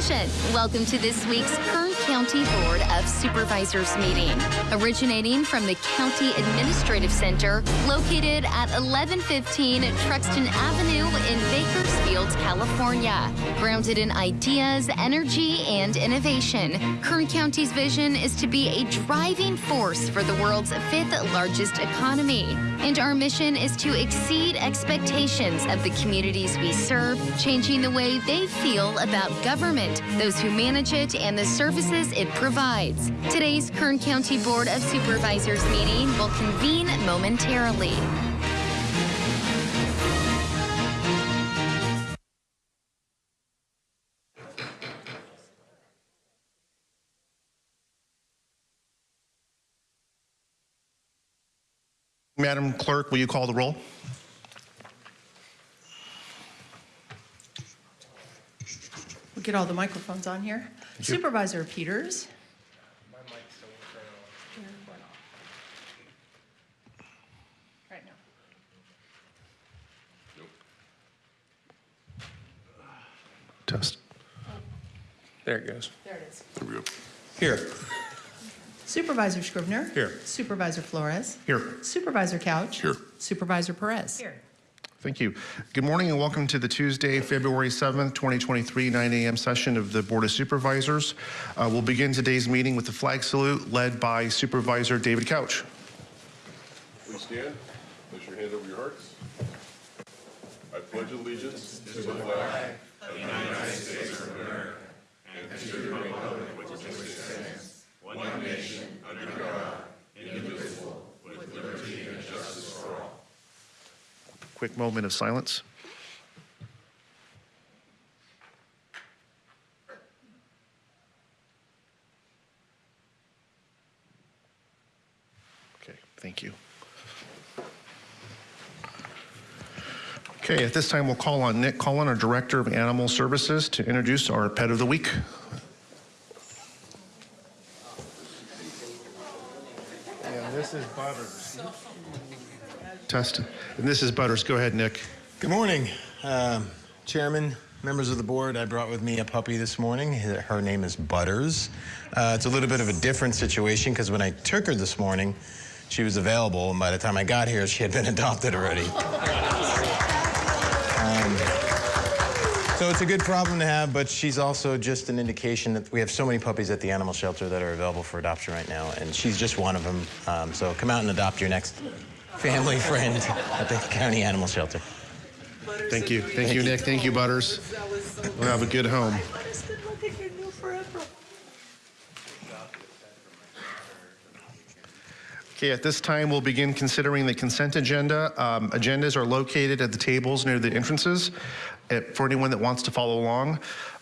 Television, welcome to this week's Kern County Board of Supervisors meeting. Originating from the County Administrative Center, located at 1115 Truxtun Avenue in Bakersfield, California. Grounded in ideas, energy, and innovation, Kern County's vision is to be a driving force for the world's fifth largest economy. And our mission is to exceed expectations of the communities we serve, changing the way they feel about government, those who manage it, and the services it provides. Today's Kern County Board of Supervisors meeting will convene momentarily. Madam Clerk, will you call the roll? We'll get all the microphones on here. Supervisor Peters. Test. Oh. There it goes. There it is. Here. Supervisor Scrivner. Here. Supervisor Flores. Here. Supervisor Couch. Here. Supervisor Perez. Here. Thank you. Good morning and welcome to the Tuesday, February 7th, 2023, 9 a.m. session of the Board of Supervisors. Uh, We'll begin today's meeting with the flag salute led by Supervisor David Couch. Please stand, place your hand over your hearts. I pledge allegiance to the flag Quick moment of silence. Okay, thank you. Okay, at this time, we'll call on Nick Cullen, our Director of Animal Services, to introduce our Pet of the Week. And this is Butters. And this is Butters. Go ahead, Nick. Good morning, um, Chairman, members of the board. I brought with me a puppy this morning. Her her name is Butters. Uh, it's a little bit of a different situation because when I took her this morning, she was available, and by the time I got here, she had been adopted already. Um, so it's a good problem to have, but she's also just an indication that we have so many puppies at the animal shelter that are available for adoption right now, and she's just one of them. Um, so come out and adopt your next family friend at the county animal shelter. Thank you. Thank you, Nick. Thank you, Butters. We'll have a good home. Okay, at this time, we'll begin considering the consent agenda. Um, Agendas are located at the tables near the entrances uh, for anyone that wants to follow along.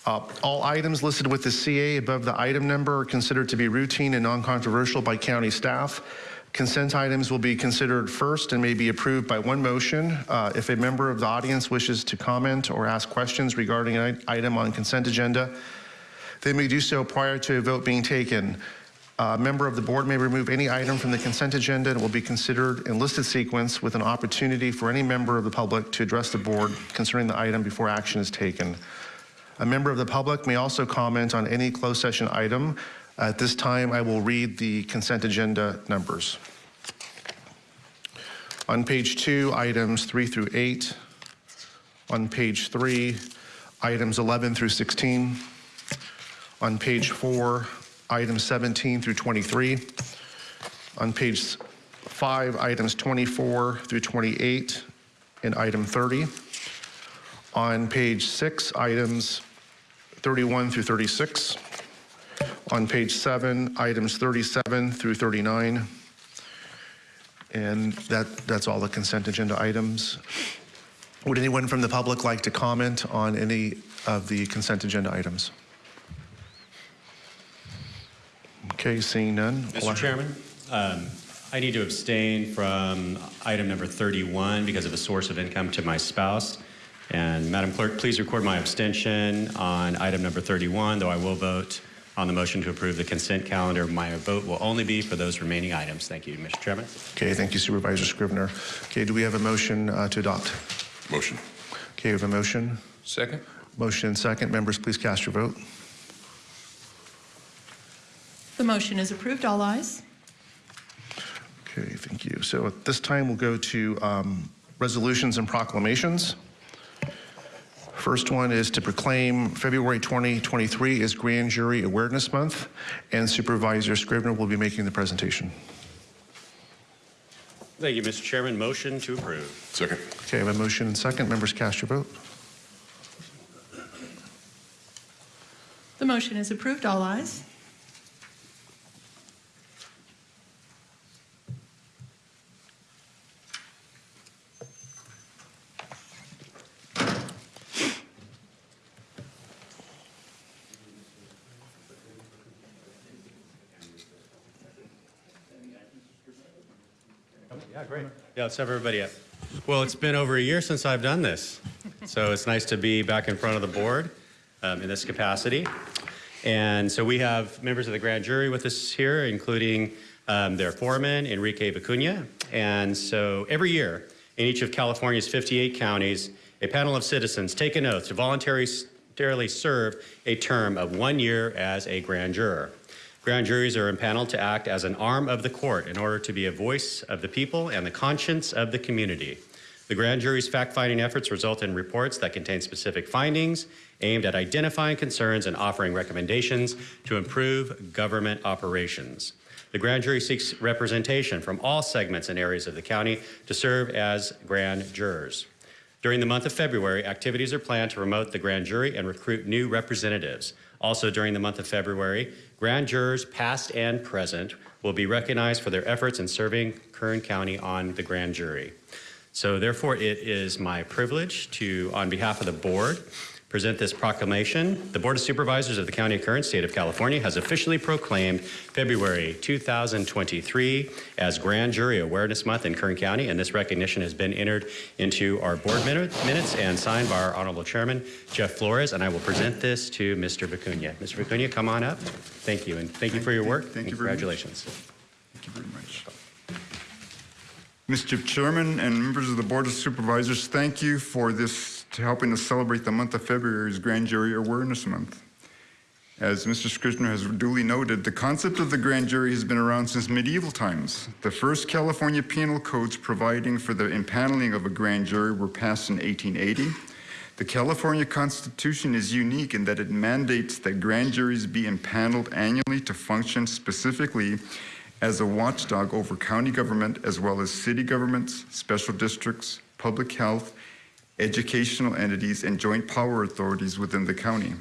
Uh, All items listed with the CA above the item number are considered to be routine and non-controversial by county staff. Consent items will be considered first and may be approved by one motion. Uh, If a member of the audience wishes to comment or ask questions regarding an item on consent agenda, they may do so prior to a vote being taken. A member of the board may remove any item from the consent agenda and will be considered in listed sequence with an opportunity for any member of the public to address the board concerning the item before action is taken. A member of the public may also comment on any closed session item. At this time, I will read the consent agenda numbers. On page two, items three through eight. On page three, items 11 through 16. On page four, items 17 through 23. On page five, items 24 through 28, and item 30. On page six, items 31 through 36. On page seven, items 37 through 39. And that, that's all the consent agenda items. Would anyone from the public like to comment on any of the consent agenda items? Okay, seeing none. Mr. Chairman, um, I need to abstain from item number 31 because of a source of income to my spouse. And Madam Clerk, please record my abstention on item number 31, though I will vote on the motion to approve the consent calendar. My vote will only be for those remaining items. Thank you, Mr. Chairman. Okay, thank you Supervisor Scrivner. Okay, do we have a motion uh, to adopt? Motion. Okay, we have a motion. Second? Motion and second. Members, please cast your vote. The motion is approved. All ayes. Okay, thank you. So at this time, we'll go to um, resolutions and proclamations. First one is to proclaim February 2023 as Grand Jury Awareness Month, and Supervisor Scrivner will be making the presentation. Thank you, Mr. Chairman. Motion to approve. Second. Okay, I have a motion and second. Members, cast your vote. The motion is approved. All ayes. Yeah, let's have everybody up. Well, it's been over a year since I've done this, so it's nice to be back in front of the board um, in this capacity. And so we have members of the grand jury with us here, including um, their foreman, Enrique Vicuña. And so every year, in each of California's 58 counties, a panel of citizens take an oath to voluntarily serve a term of one year as a grand juror. Grand juries are impaneled to act as an arm of the court in order to be a voice of the people and the conscience of the community. The grand jury's fact-finding efforts result in reports that contain specific findings aimed at identifying concerns and offering recommendations to improve government operations. The grand jury seeks representation from all segments and areas of the county to serve as grand jurors. During the month of February, activities are planned to promote the grand jury and recruit new representatives. Also during the month of February, grand jurors past and present will be recognized for their efforts in serving Kern County on the grand jury. So therefore, it is my privilege to, on behalf of the board, present this proclamation. The Board of Supervisors of the County of Kern, State of California, has officially proclaimed February 2023 as Grand Jury Awareness Month in Kern County, and this recognition has been entered into our board minute- minutes and signed by our Honorable Chairman, Jeff Flores, and I will present this to Mr. Vicuña. Mr. Vicuña, come on up. Thank you, and thank you for your work. Thank you very much. Congratulations. Thank you very much. Mr. Chairman and members of the Board of Supervisors, thank you for this, to helping us celebrate the month of February as Grand Jury Awareness Month. As Mr. Scrivner has duly noted, the concept of the grand jury has been around since medieval times. The first California penal codes providing for the impaneling of a grand jury were passed in 1880. The California Constitution is unique in that it mandates that grand juries be impaneled annually to function specifically as a watchdog over county government as well as city governments, special districts, public health, educational entities, and joint power authorities within the county.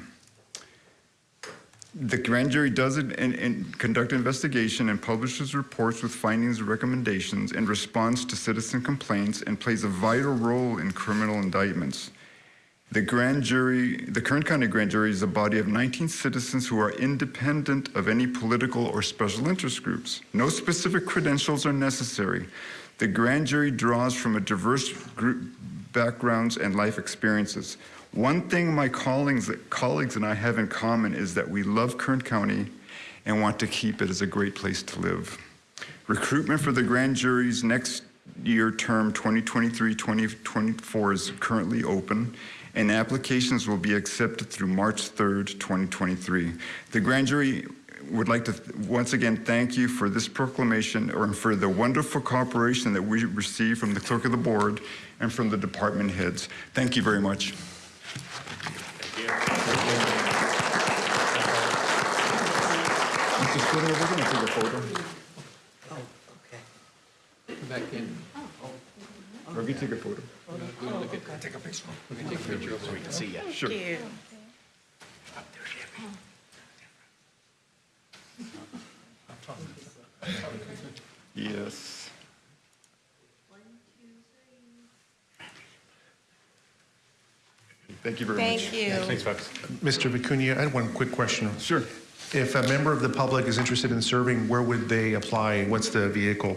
The grand jury does it and, and conduct investigation and publishes reports with findings and recommendations in response to citizen complaints and plays a vital role in criminal indictments. The grand jury, the Kern County Grand Jury is a body of 19 citizens who are independent of any political or special interest groups. No specific credentials are necessary. The grand jury draws from a diverse group backgrounds and life experiences. One thing my colleagues, colleagues and I have in common is that we love Kern County and want to keep it as a great place to live. Recruitment for the grand jury's next year term 2023-2024 is currently open and applications will be accepted through March 3rd, 2023. The grand jury would like to once again thank you for this proclamation or for the wonderful cooperation that we received from the clerk of the board and from the department heads. Thank you very much. Mr. Scrivner, we're going to take a photo. Back in. Or we take a photo. Sure. Yes. Thank you very much. Thank you. Thanks, folks. Mr. Vicuña, I had one quick question. Sure. If a member of the public is interested in serving, where would they apply? What's the vehicle?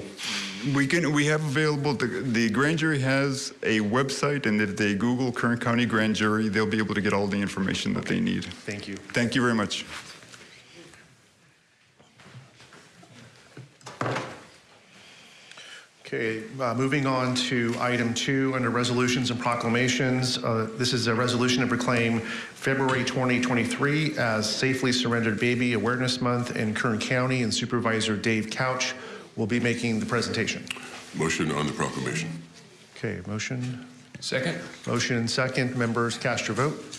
We can, we have available, the, the grand jury has a website, and if they Google Kern County Grand Jury, they'll be able to get all the information that they need. Thank you. Thank you very much. Okay, uh, moving on to item two under resolutions and proclamations. Uh, This is a resolution to proclaim February 2023 as Safely Surrendered Baby Awareness Month in Kern County, and Supervisor Dave Couch will be making the presentation. Motion on the proclamation. Okay, motion, Second? motion and second. Members, cast your vote.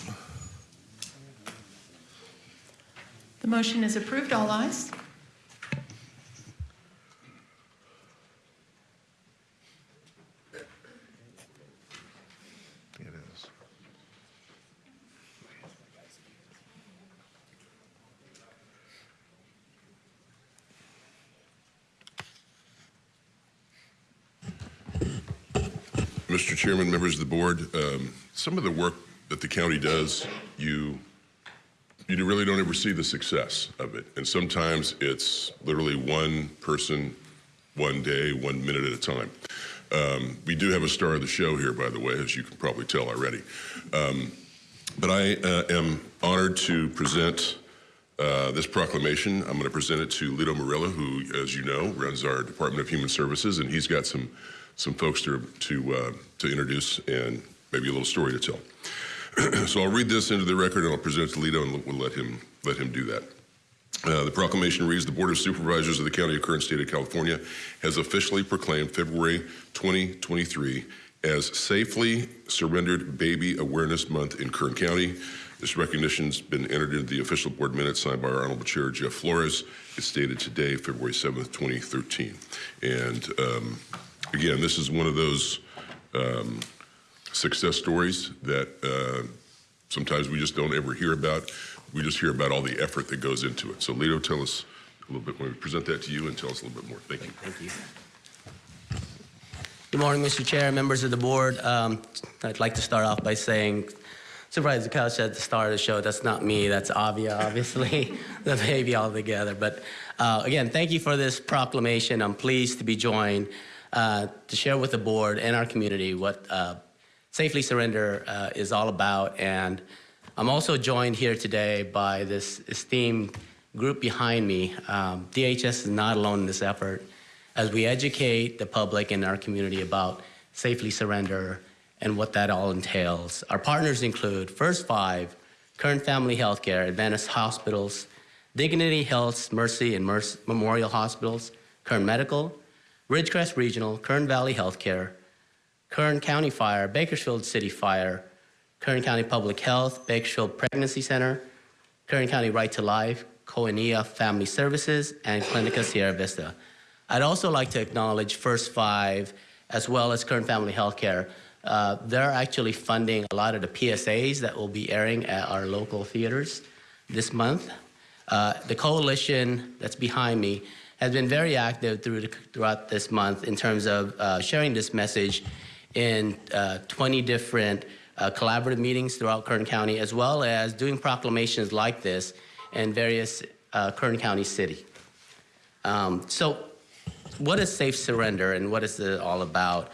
The motion is approved. All ayes. It is. Mr. Chairman, members of the board, um, some of the work that the county does, you, you really don't ever see the success of it. And sometimes it's literally one person, one day, one minute at a time. Um, we do have a star of the show here, by the way, as you can probably tell already. Um, but I uh, am honored to present uh, this proclamation. I'm going to present it to Lito Morillo, who, as you know, runs our Department of Human Services, and he's got some some folks to to uh, to introduce and maybe a little story to tell. so I'll read this into the record, and I'll present it to Lito, and we'll let him let him do that. Uh, the proclamation reads, the Board of Supervisors of the County of Kern, State of California has officially proclaimed February 2023 as Safely Surrendered Baby Awareness Month in Kern County. This recognition's been entered into the official board minutes signed by our Honorable Chair, Jeff Flores. It's dated today, February 7th, 2013. And um, again, this is one of those um, success stories that uh, sometimes we just don't ever hear about. We just hear about all the effort that goes into it. So Lito, tell us a little bit, when we present that to you and tell us a little bit more. Thank you. Thank you. Good morning, Mr. Chair, members of the board. Um, I'd like to start off by saying surprise the Couch at the start of the show, that's not me, that's Avia, obviously, the baby altogether. But uh, again, thank you for this proclamation. I'm pleased to be joined uh, to share with the board and our community what uh, Safely Surrender uh, is all about. And I'm also joined here today by this esteemed group behind me. Um, DHS is not alone in this effort as we educate the public and our community about Safely Surrender and what that all entails. Our partners include First Five, Kern Family Healthcare, Adventist Hospitals, Dignity Health, Mercy, and Mercy Memorial Hospitals, Kern Medical, Ridgecrest Regional, Kern Valley Healthcare, Kern County Fire, Bakersfield City Fire, Kern County Public Health, Bakersfield Pregnancy Center, Kern County Right to Life, Koinonia Family Services, and Clinica Sierra Vista. I'd also like to acknowledge First Five as well as Kern Family Healthcare. Uh, they're actually funding a lot of the PSAs that will be airing at our local theaters this month. Uh, the coalition that's behind me has been very active through the, throughout this month in terms of uh, sharing this message in uh, 20 different uh, collaborative meetings throughout Kern County, as well as doing proclamations like this in various uh, Kern County city. Um, so what is safe surrender and what is it all about?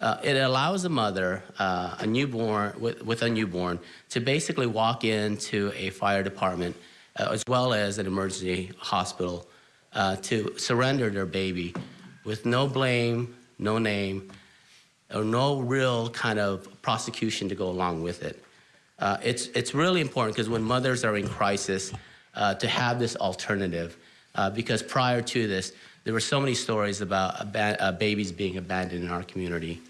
Uh, it allows a mother, uh, a newborn with, with, a newborn, to basically walk into a fire department uh, as well as an emergency hospital uh, to surrender their baby with no blame, no name, or no real kind of prosecution to go along with it. Uh, it's, it's really important because when mothers are in crisis, uh, to have this alternative, because prior to this, there were so many stories about uh, babies being abandoned in our community.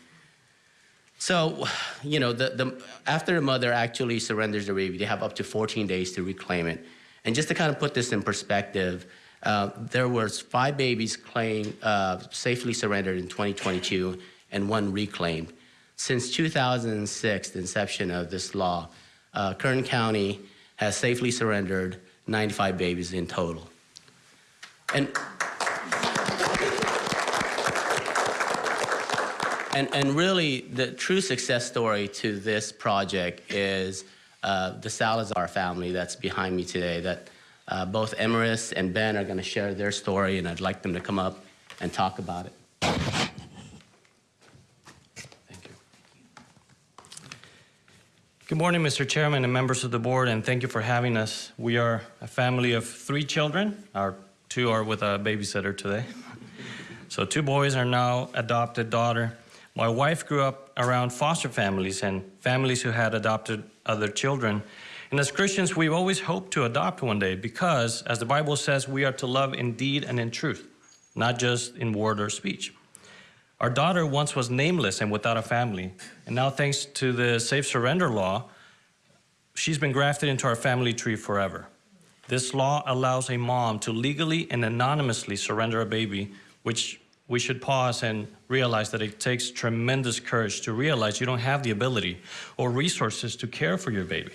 So, you know, the, the, after the mother actually surrenders the baby, they have up to 14 days to reclaim it. And just to kind of put this in perspective, uh, there was five babies claimed, uh, safely surrendered in 2022 and one reclaimed. Since 2006, the inception of this law, uh, Kern County has safely surrendered 95 babies in total. And And, and really, the true success story to this project is uh, the Salazar family that's behind me today. That uh, both Emeris and Ben are going to share their story, and I'd like them to come up and talk about it. Thank you. Good morning, Mr. Chairman and members of the board, and thank you for having us. We are a family of three children. Our two are with a babysitter today. So two boys are now adopted daughter. My wife grew up around foster families and families who had adopted other children. And as Christians, we've always hoped to adopt one day because, as the Bible says, we are to love in deed and in truth, not just in word or speech. Our daughter once was nameless and without a family, and now thanks to the safe surrender law, she's been grafted into our family tree forever. This law allows a mom to legally and anonymously surrender a baby, which we should pause and realize that it takes tremendous courage to realize you don't have the ability or resources to care for your baby.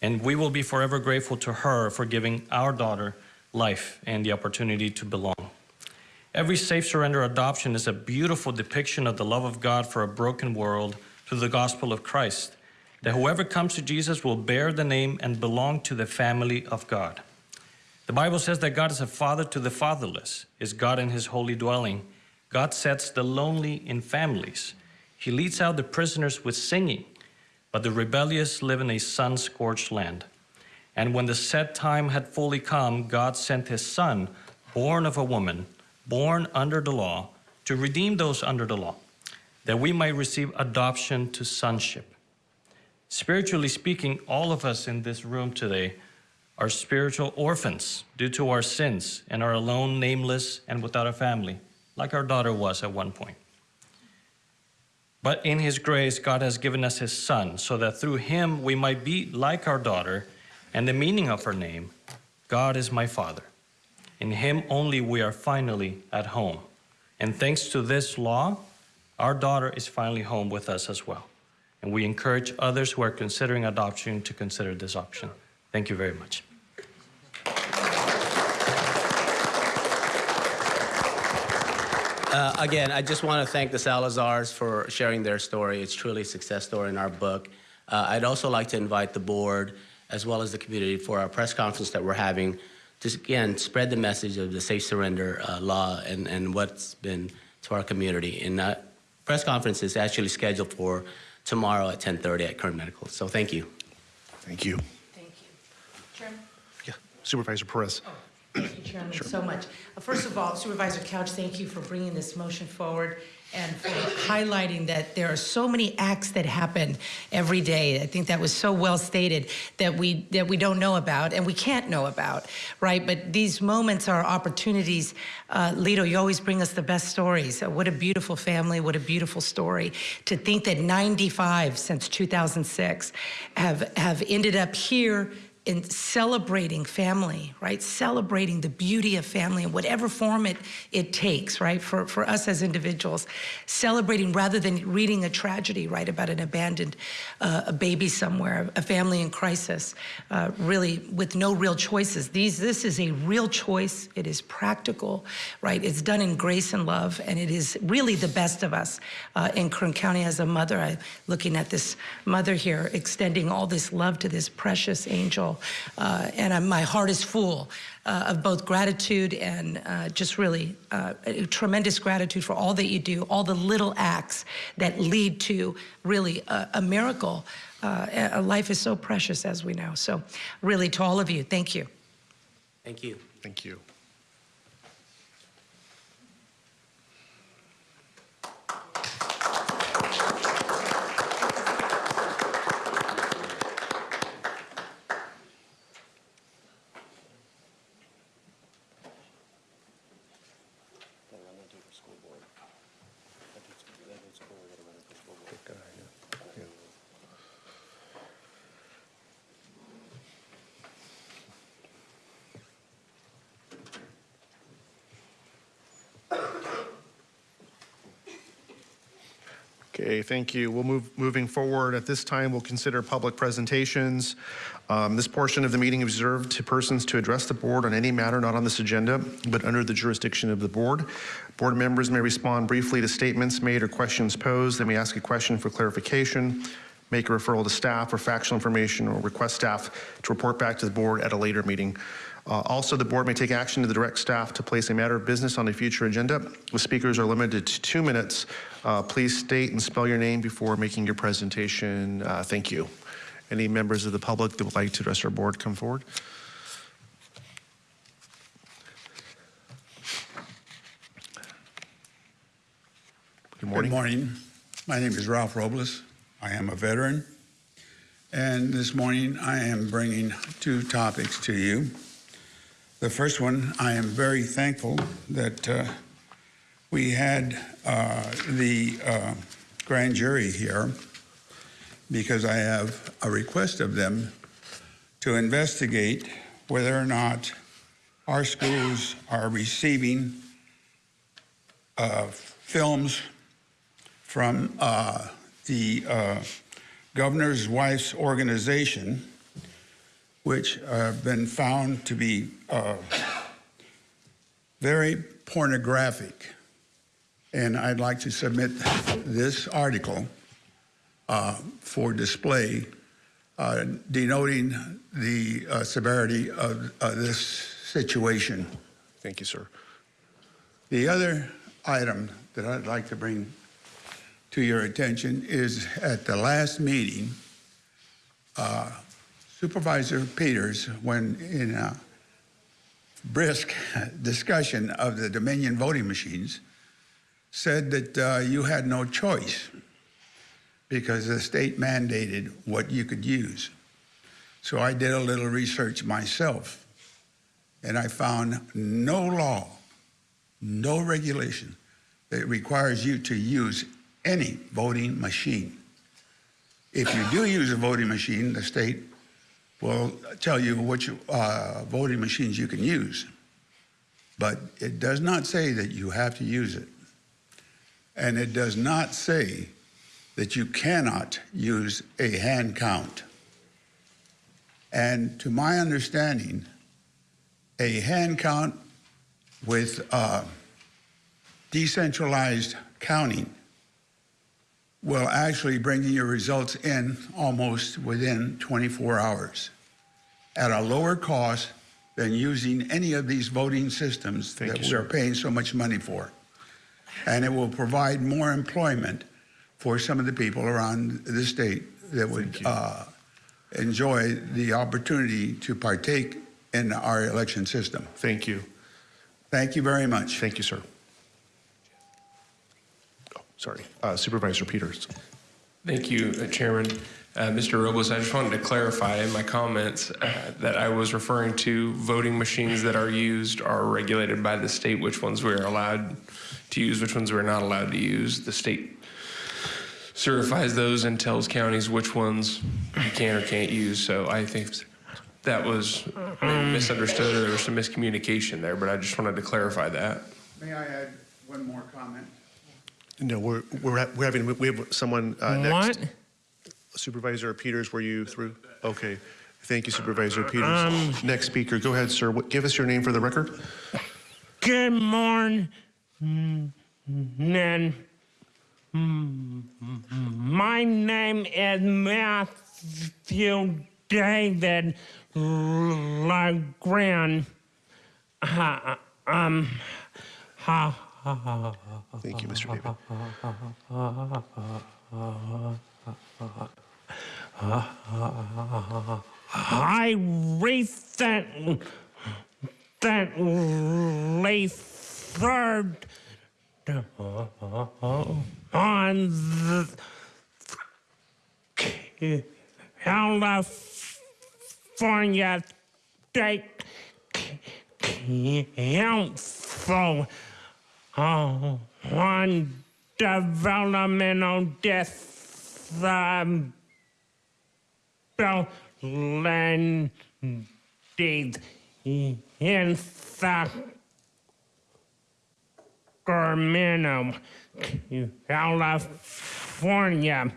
And we will be forever grateful to her for giving our daughter life and the opportunity to belong. Every safe surrender adoption is a beautiful depiction of the love of God for a broken world through the gospel of Christ, that whoever comes to Jesus will bear the name and belong to the family of God. The Bible says that God is a father to the fatherless, is God in his holy dwelling, God sets the lonely in families. He leads out the prisoners with singing, but the rebellious live in a sun-scorched land. And when the set time had fully come, God sent his son, born of a woman, born under the law, to redeem those under the law, that we might receive adoption to sonship. Spiritually speaking, all of us in this room today are spiritual orphans due to our sins and are alone, nameless, and without a family like our daughter was at one point. But in his grace, God has given us his son so that through him we might be like our daughter and the meaning of her name, God is my father. In him only we are finally at home. And thanks to this law, our daughter is finally home with us as well. And we encourage others who are considering adoption to consider this option. Thank you very much. Uh, again, I just want to thank the Salazars for sharing their story. It's truly a success story in our book. Uh, I'd also like to invite the board as well as the community for our press conference that we're having to, again, spread the message of the safe surrender uh, law and, and what's been to our community. And that press conference is actually scheduled for tomorrow at 10:30 at Kern Medical. So thank you. Thank you. Thank you. Chairman? Yeah, Supervisor Perez. Thank you, Chairman, so much. Uh, First of all, Supervisor Couch, thank you for bringing this motion forward and for highlighting that there are so many acts that happen every day. I think that was so well stated that we that we don't know about and we can't know about, right? But these moments are opportunities. Uh, Lito, you always bring us the best stories. Uh, what a beautiful family! What a beautiful story. To think that 95 since 2006 have have ended up here in celebrating family, right? Celebrating the beauty of family in whatever form it, it takes, right? For, for us as individuals, celebrating rather than reading a tragedy, right? About an abandoned uh, a baby somewhere, a family in crisis, uh, really with no real choices. These, this is a real choice. It is practical, right? It's done in grace and love, and it is really the best of us uh, in Kern County as a mother. I'm looking at this mother here, extending all this love to this precious angel uh, and I'm, my heart is full uh, of both gratitude and uh, just really uh, tremendous gratitude for all that you do, all the little acts that lead to really a, a miracle. Uh, a life is so precious, as we know. So, really, to all of you, thank you. Thank you. Thank you. Thank you. We'll move, moving forward. At this time, we'll consider public presentations. Um, This portion of the meeting is reserved to persons to address the board on any matter not on this agenda, but under the jurisdiction of the board. Board members may respond briefly to statements made or questions posed. They may ask a question for clarification, make a referral to staff or factual information, or request staff to report back to the board at a later meeting. Uh, Also, the board may take action to direct staff to place a matter of business on a future agenda. The speakers are limited to two minutes. Uh, Please state and spell your name before making your presentation. Uh, Thank you. Any members of the public that would like to address our board, come forward. Good morning. Good morning. My name is Ralph Robles. I am a veteran. And this morning I am bringing two topics to you. The first one, I am very thankful that uh, we had uh, the uh, grand jury here because I have a request of them to investigate whether or not our schools are receiving uh, films from uh, the uh, governor's wife's organization, which have been found to be uh, very pornographic. And I'd like to submit this article uh, for display, uh, denoting the uh, severity of uh, this situation. Thank you, sir. The other item that I'd like to bring to your attention is at the last meeting, uh, Supervisor Peters, when in a brisk discussion of the Dominion voting machines, said that uh, you had no choice because the state mandated what you could use. So I did a little research myself, and I found no law, no regulation that requires you to use any voting machine. If you do use a voting machine, the state will tell you which uh, voting machines you can use. But it does not say that you have to use it. And it does not say that you cannot use a hand count. And to my understanding, a hand count with uh, decentralized counting will actually bring your results in almost within 24 hours at a lower cost than using any of these voting systems Thank that you, we are sir. paying so much money for. And it will provide more employment for some of the people around the state that would uh, enjoy the opportunity to partake in our election system. Thank you. Thank you very much. Thank you, sir. Sorry, Uh, Supervisor Peters. Thank you, uh, Chairman. Uh, Mr. Robles, I just wanted to clarify in my comments uh, that I was referring to voting machines that are used are regulated by the state, which ones we're allowed to use, which ones we're not allowed to use. The state certifies those and tells counties which ones you can or can't use. So I think that was misunderstood or there was some miscommunication there, but I just wanted to clarify that. May I add one more comment? No, we're, we're, we're having, we have someone uh, next. What? Supervisor Peters, were you through? Okay. Thank you, Supervisor Peters. Um, Next speaker, go ahead, sir. What- Give us your name for the record. Good morning. My name is Matthew David Legrand. Uh, um, ha, Thank you, Mr. David. I recently served on the California State Council on developmental um, disabilities in Sacramento, California.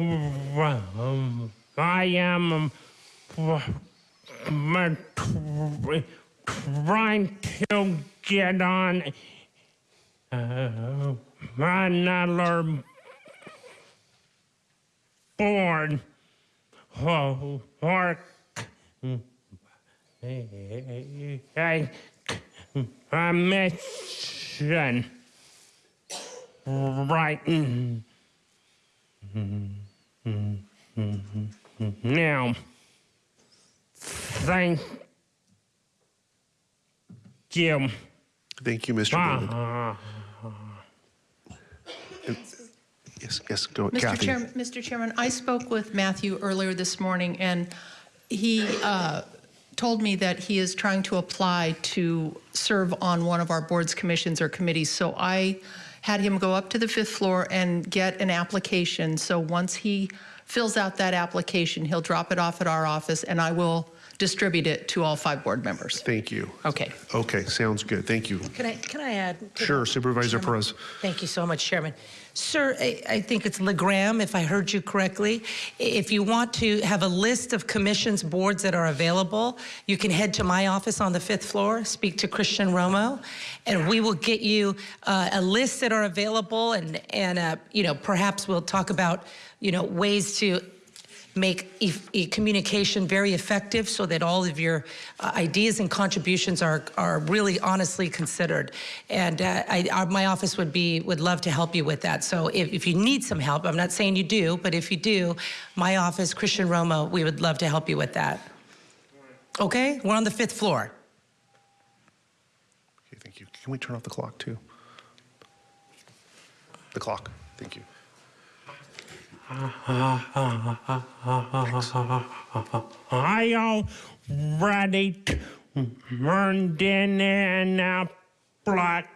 Um, I am um, trying to get on uh, another board or, or a, a mission right now. Thank you. Thank you, Mr. Uh, Yes, yes, go, Mr. Kathy. Chairman, Mr. Chairman, I spoke with Matthew earlier this morning, and he uh, told me that he is trying to apply to serve on one of our boards, commissions, or committees. So I had him go up to the fifth floor and get an application. So once he fills out that application, he'll drop it off at our office, and I will distribute it to all five board members. Thank you. Okay. Okay, sounds good. Thank you. Can I, can I add? to Sure, that, Supervisor Chairman? Perez. Thank you so much, Chairman. Sir, I, think it's LeGram, if I heard you correctly. If you want to have a list of commissions, boards that are available, you can head to my office on the fifth floor, speak to Christian Romo, and we will get you uh, a list that are available, and, and uh, you know, perhaps we'll talk about, you know, ways to make e- e- communication very effective so that all of your uh, ideas and contributions are, are really honestly considered. And uh, I, our, my office would be would love to help you with that. So if, if you need some help, I'm not saying you do, but if you do, my office, Christian Romo, we would love to help you with that. Okay, we're on the fifth floor. Okay, thank you. Can we turn off the clock, too? The clock, thank you. I already turned in an application.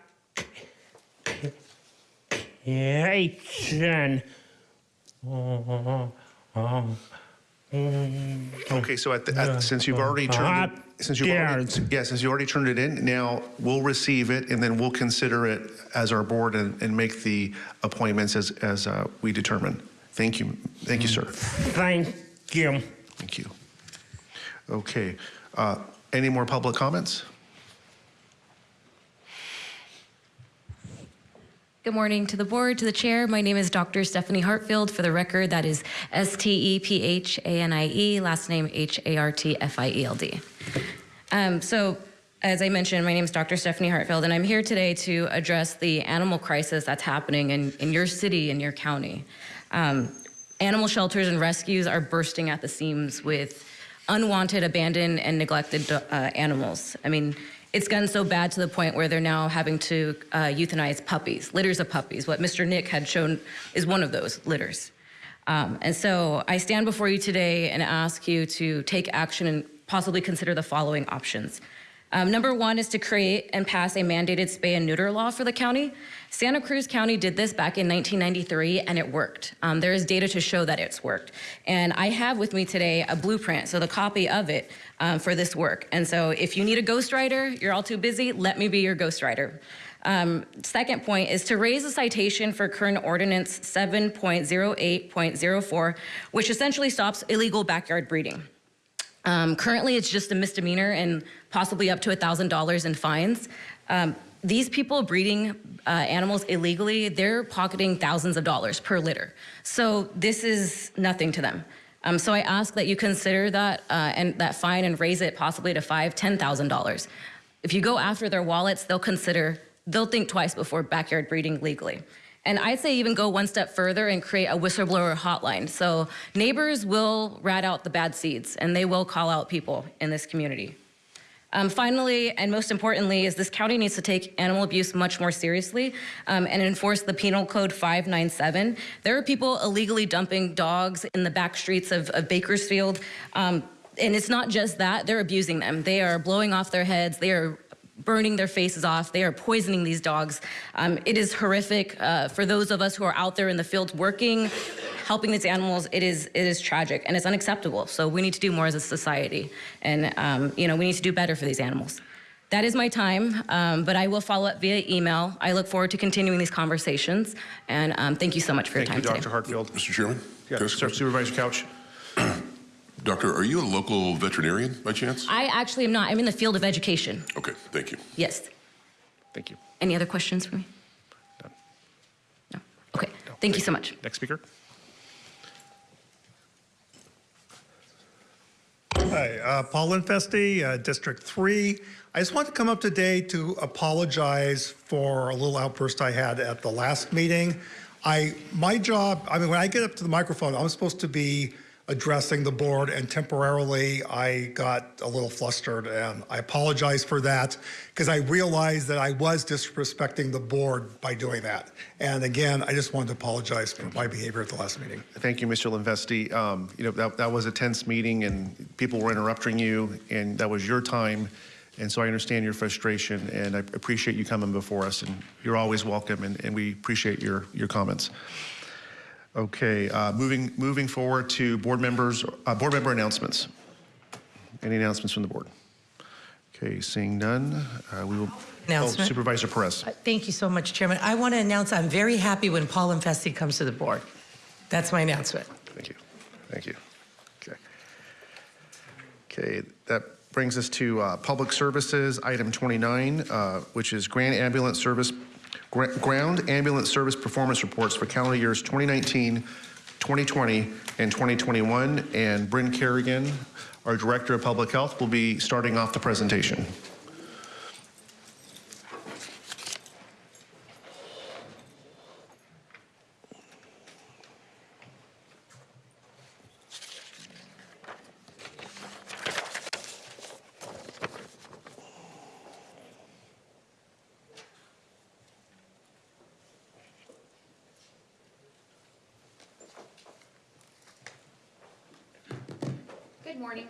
Okay, so at, the, at since you've already turned it, since you've already, yeah, since you already turned it in, now we'll receive it and then we'll consider it as our board and, and make the appointments as as uh, we determine. Thank you, thank you, sir. Thank you. Thank you. Okay, uh, any more public comments? Good morning to the board, to the chair. My name is Dr. Stephanie Hartfield. For the record, that is S T E P H A N I E, last name H A R T F I E L D. Um, so, as I mentioned, my name is Dr. Stephanie Hartfield, and I'm here today to address the animal crisis that's happening in, in your city and your county. Um, animal shelters and rescues are bursting at the seams with unwanted, abandoned, and neglected uh, animals. I mean, it's gotten so bad to the point where they're now having to uh, euthanize puppies, litters of puppies. What Mr. Nick had shown is one of those litters. Um, and so I stand before you today and ask you to take action and possibly consider the following options. Um, number one is to create and pass a mandated spay and neuter law for the county. Santa Cruz County did this back in 1993 and it worked. Um, there is data to show that it's worked. And I have with me today a blueprint, so the copy of it um, for this work. And so if you need a ghostwriter, you're all too busy, let me be your ghostwriter. Um, second point is to raise a citation for current ordinance 7.08.04, which essentially stops illegal backyard breeding. Um, currently, it's just a misdemeanor and possibly up to $1,000 in fines. Um, these people breeding uh, animals illegally, they're pocketing thousands of dollars per litter. So this is nothing to them. Um, so I ask that you consider that uh, and that fine and raise it possibly to five, ten thousand dollars. If you go after their wallets, they'll consider, they'll think twice before backyard breeding legally. And I'd say even go one step further and create a whistleblower hotline. So neighbors will rat out the bad seeds and they will call out people in this community. Um, finally, and most importantly, is this county needs to take animal abuse much more seriously um, and enforce the Penal Code 597. There are people illegally dumping dogs in the back streets of, of Bakersfield. Um, and it's not just that, they're abusing them. They are blowing off their heads. They are burning their faces off. They are poisoning these dogs. Um, it is horrific uh, for those of us who are out there in the field working, helping these animals. It is it is tragic and it's unacceptable. So we need to do more as a society, and um, you know we need to do better for these animals. That is my time, um, but I will follow up via email. I look forward to continuing these conversations, and um, thank you so much for your Thank your you, time Dr. today. Hartfield. Mr. Chairman? Yeah, Can I ask a Sir. Supervisor Couch. Doctor, are you a local veterinarian by chance? I actually am not. I'm in the field of education. Okay, thank you. Yes. Thank you. Any other questions for me? No. Okay. Thank you so much. Next speaker. Hi, uh, Paul Infesti, uh, District 3. I just want to come up today to apologize for a little outburst I had at the last meeting. I, my job, I mean, when I get up to the microphone, I'm supposed to be addressing the board and temporarily I got a little flustered and I apologize for that because I realized that I was disrespecting the board by doing that. And again, I just wanted to apologize for my behavior at the last meeting. Thank you, Mr. Linvesti. Um, you know, that, that was a tense meeting and people were interrupting you and that was your time. And so I understand your frustration and I appreciate you coming before us and you're always welcome and, and we appreciate your, your comments. Okay, uh, moving, moving forward to board members, uh, board member announcements. Any announcements from the board? Okay, seeing none, uh, we will. Oh, Announcement. Supervisor Perez. Thank you so much, Chairman. I want to announce I'm very happy when Paul Infesti comes to the board. That's my announcement. Thank you. Thank you. Okay. Okay, that brings us to uh, Public Services, item 29, uh, which is Grand Ambulance Service, Ground Ambulance Service Performance Reports for calendar years 2019, 2020, and 2021. And Brynn Carrigan, our Director of Public Health, will be starting off the presentation. Good morning.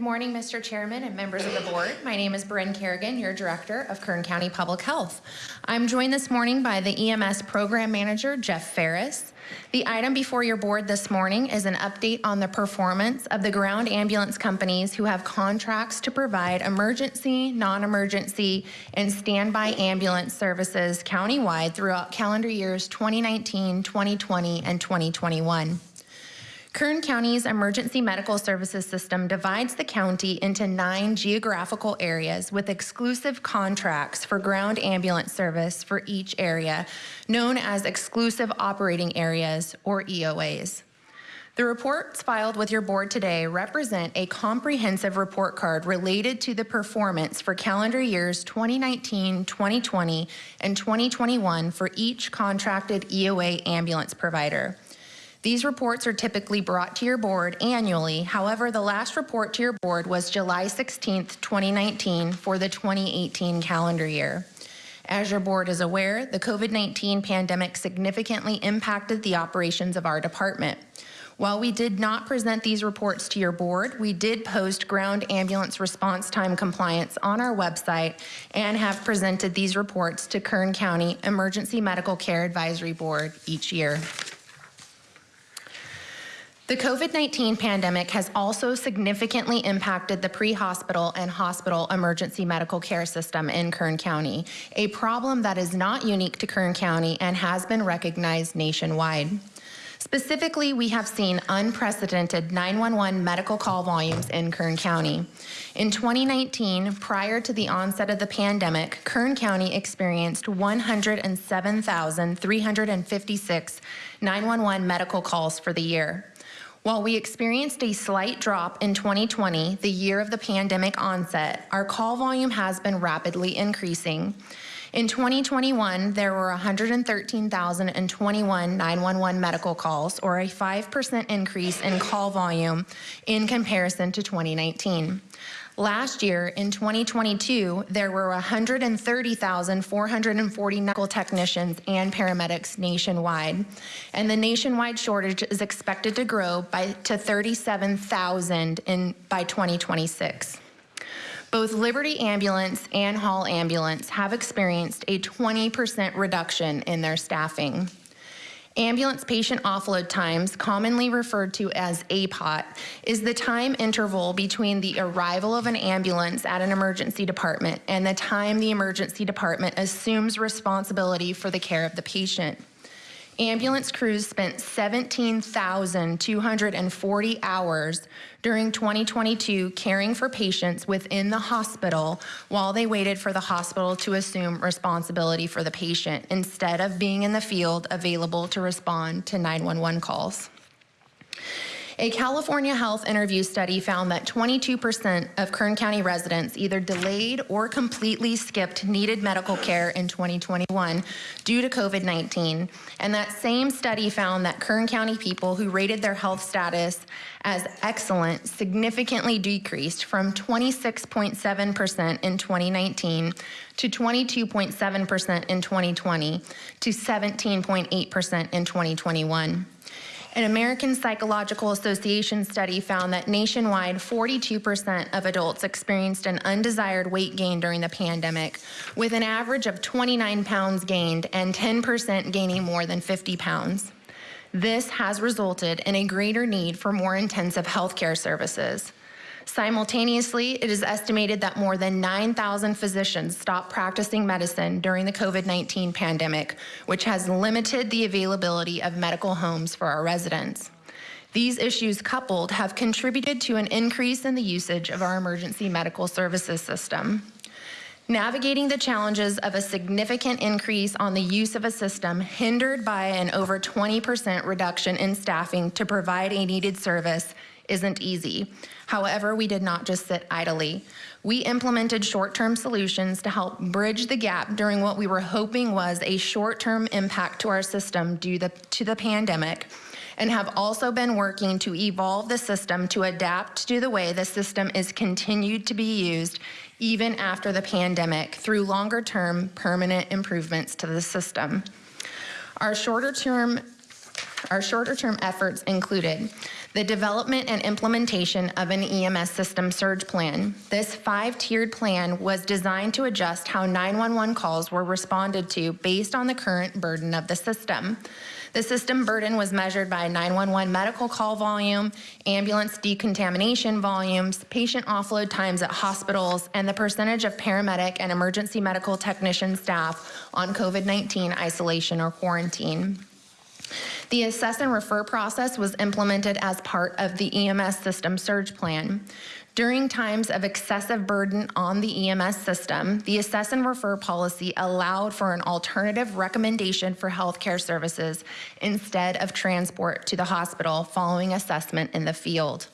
Good morning, Mr. Chairman and members of the board. My name is Brynn Carrigan, your Director of Kern County Public Health. I'm joined this morning by the EMS Program Manager, Jeff Fariss. The item before your board this morning is an update on the performance of the ground ambulance companies who have contracts to provide emergency, non-emergency, and standby ambulance services countywide throughout calendar years 2019, 2020, and 2021. Kern County's emergency medical services system divides the county into nine geographical areas with exclusive contracts for ground ambulance service for each area, known as exclusive operating areas or EOAs. The reports filed with your board today represent a comprehensive report card related to the performance for calendar years 2019, 2020, and 2021 for each contracted EOA ambulance provider. These reports are typically brought to your board annually. However, the last report to your board was July 16th, 2019 for the 2018 calendar year. As your board is aware, the COVID-19 pandemic significantly impacted the operations of our department. While we did not present these reports to your board, we did post ground ambulance response time compliance on our website and have presented these reports to Kern County Emergency Medical Care Advisory Board each year. The COVID-19 pandemic has also significantly impacted the pre-hospital and hospital emergency medical care system in Kern County, a problem that is not unique to Kern County and has been recognized nationwide. Specifically, we have seen unprecedented 911 medical call volumes in Kern County. In 2019, prior to the onset of the pandemic, Kern County experienced 107,356 911 medical calls for the year. While we experienced a slight drop in 2020, the year of the pandemic onset, our call volume has been rapidly increasing. In 2021, there were 113,021 911 medical calls, or a 5% increase in call volume in comparison to 2019. Last year, in 2022, there were 130,440 medical technicians and paramedics nationwide, and the nationwide shortage is expected to grow by to 37,000 in by 2026. Both Liberty Ambulance and Hall Ambulance have experienced a 20% reduction in their staffing. Ambulance patient offload times, commonly referred to as APOT, is the time interval between the arrival of an ambulance at an emergency department and the time the emergency department assumes responsibility for the care of the patient. Ambulance crews spent 17,240 hours during 2022 caring for patients within the hospital while they waited for the hospital to assume responsibility for the patient instead of being in the field available to respond to 911 calls. A California Health interview study found that 22% of Kern County residents either delayed or completely skipped needed medical care in 2021 due to COVID-19. And that same study found that Kern County people who rated their health status as excellent significantly decreased from 26.7% in 2019 to 22.7% in 2020 to 17.8% in 2021. An American Psychological Association study found that nationwide, 42% of adults experienced an undesired weight gain during the pandemic, with an average of 29 pounds gained and 10% gaining more than 50 pounds. This has resulted in a greater need for more intensive healthcare services. Simultaneously, it is estimated that more than 9,000 physicians stopped practicing medicine during the COVID-19 pandemic, which has limited the availability of medical homes for our residents. These issues coupled have contributed to an increase in the usage of our emergency medical services system. Navigating the challenges of a significant increase on the use of a system hindered by an over 20% reduction in staffing to provide a needed service isn't easy. However, we did not just sit idly. We implemented short-term solutions to help bridge the gap during what we were hoping was a short-term impact to our system due the, to the pandemic and have also been working to evolve the system to adapt to the way the system is continued to be used even after the pandemic through longer term permanent improvements to the system. Our shorter term our shorter term efforts included the development and implementation of an EMS system surge plan. This five-tiered plan was designed to adjust how 911 calls were responded to based on the current burden of the system. The system burden was measured by 911 medical call volume, ambulance decontamination volumes, patient offload times at hospitals, and the percentage of paramedic and emergency medical technician staff on COVID-19 isolation or quarantine. The assess and refer process was implemented as part of the EMS system surge plan. During times of excessive burden on the EMS system, the assess and refer policy allowed for an alternative recommendation for healthcare services instead of transport to the hospital following assessment in the field.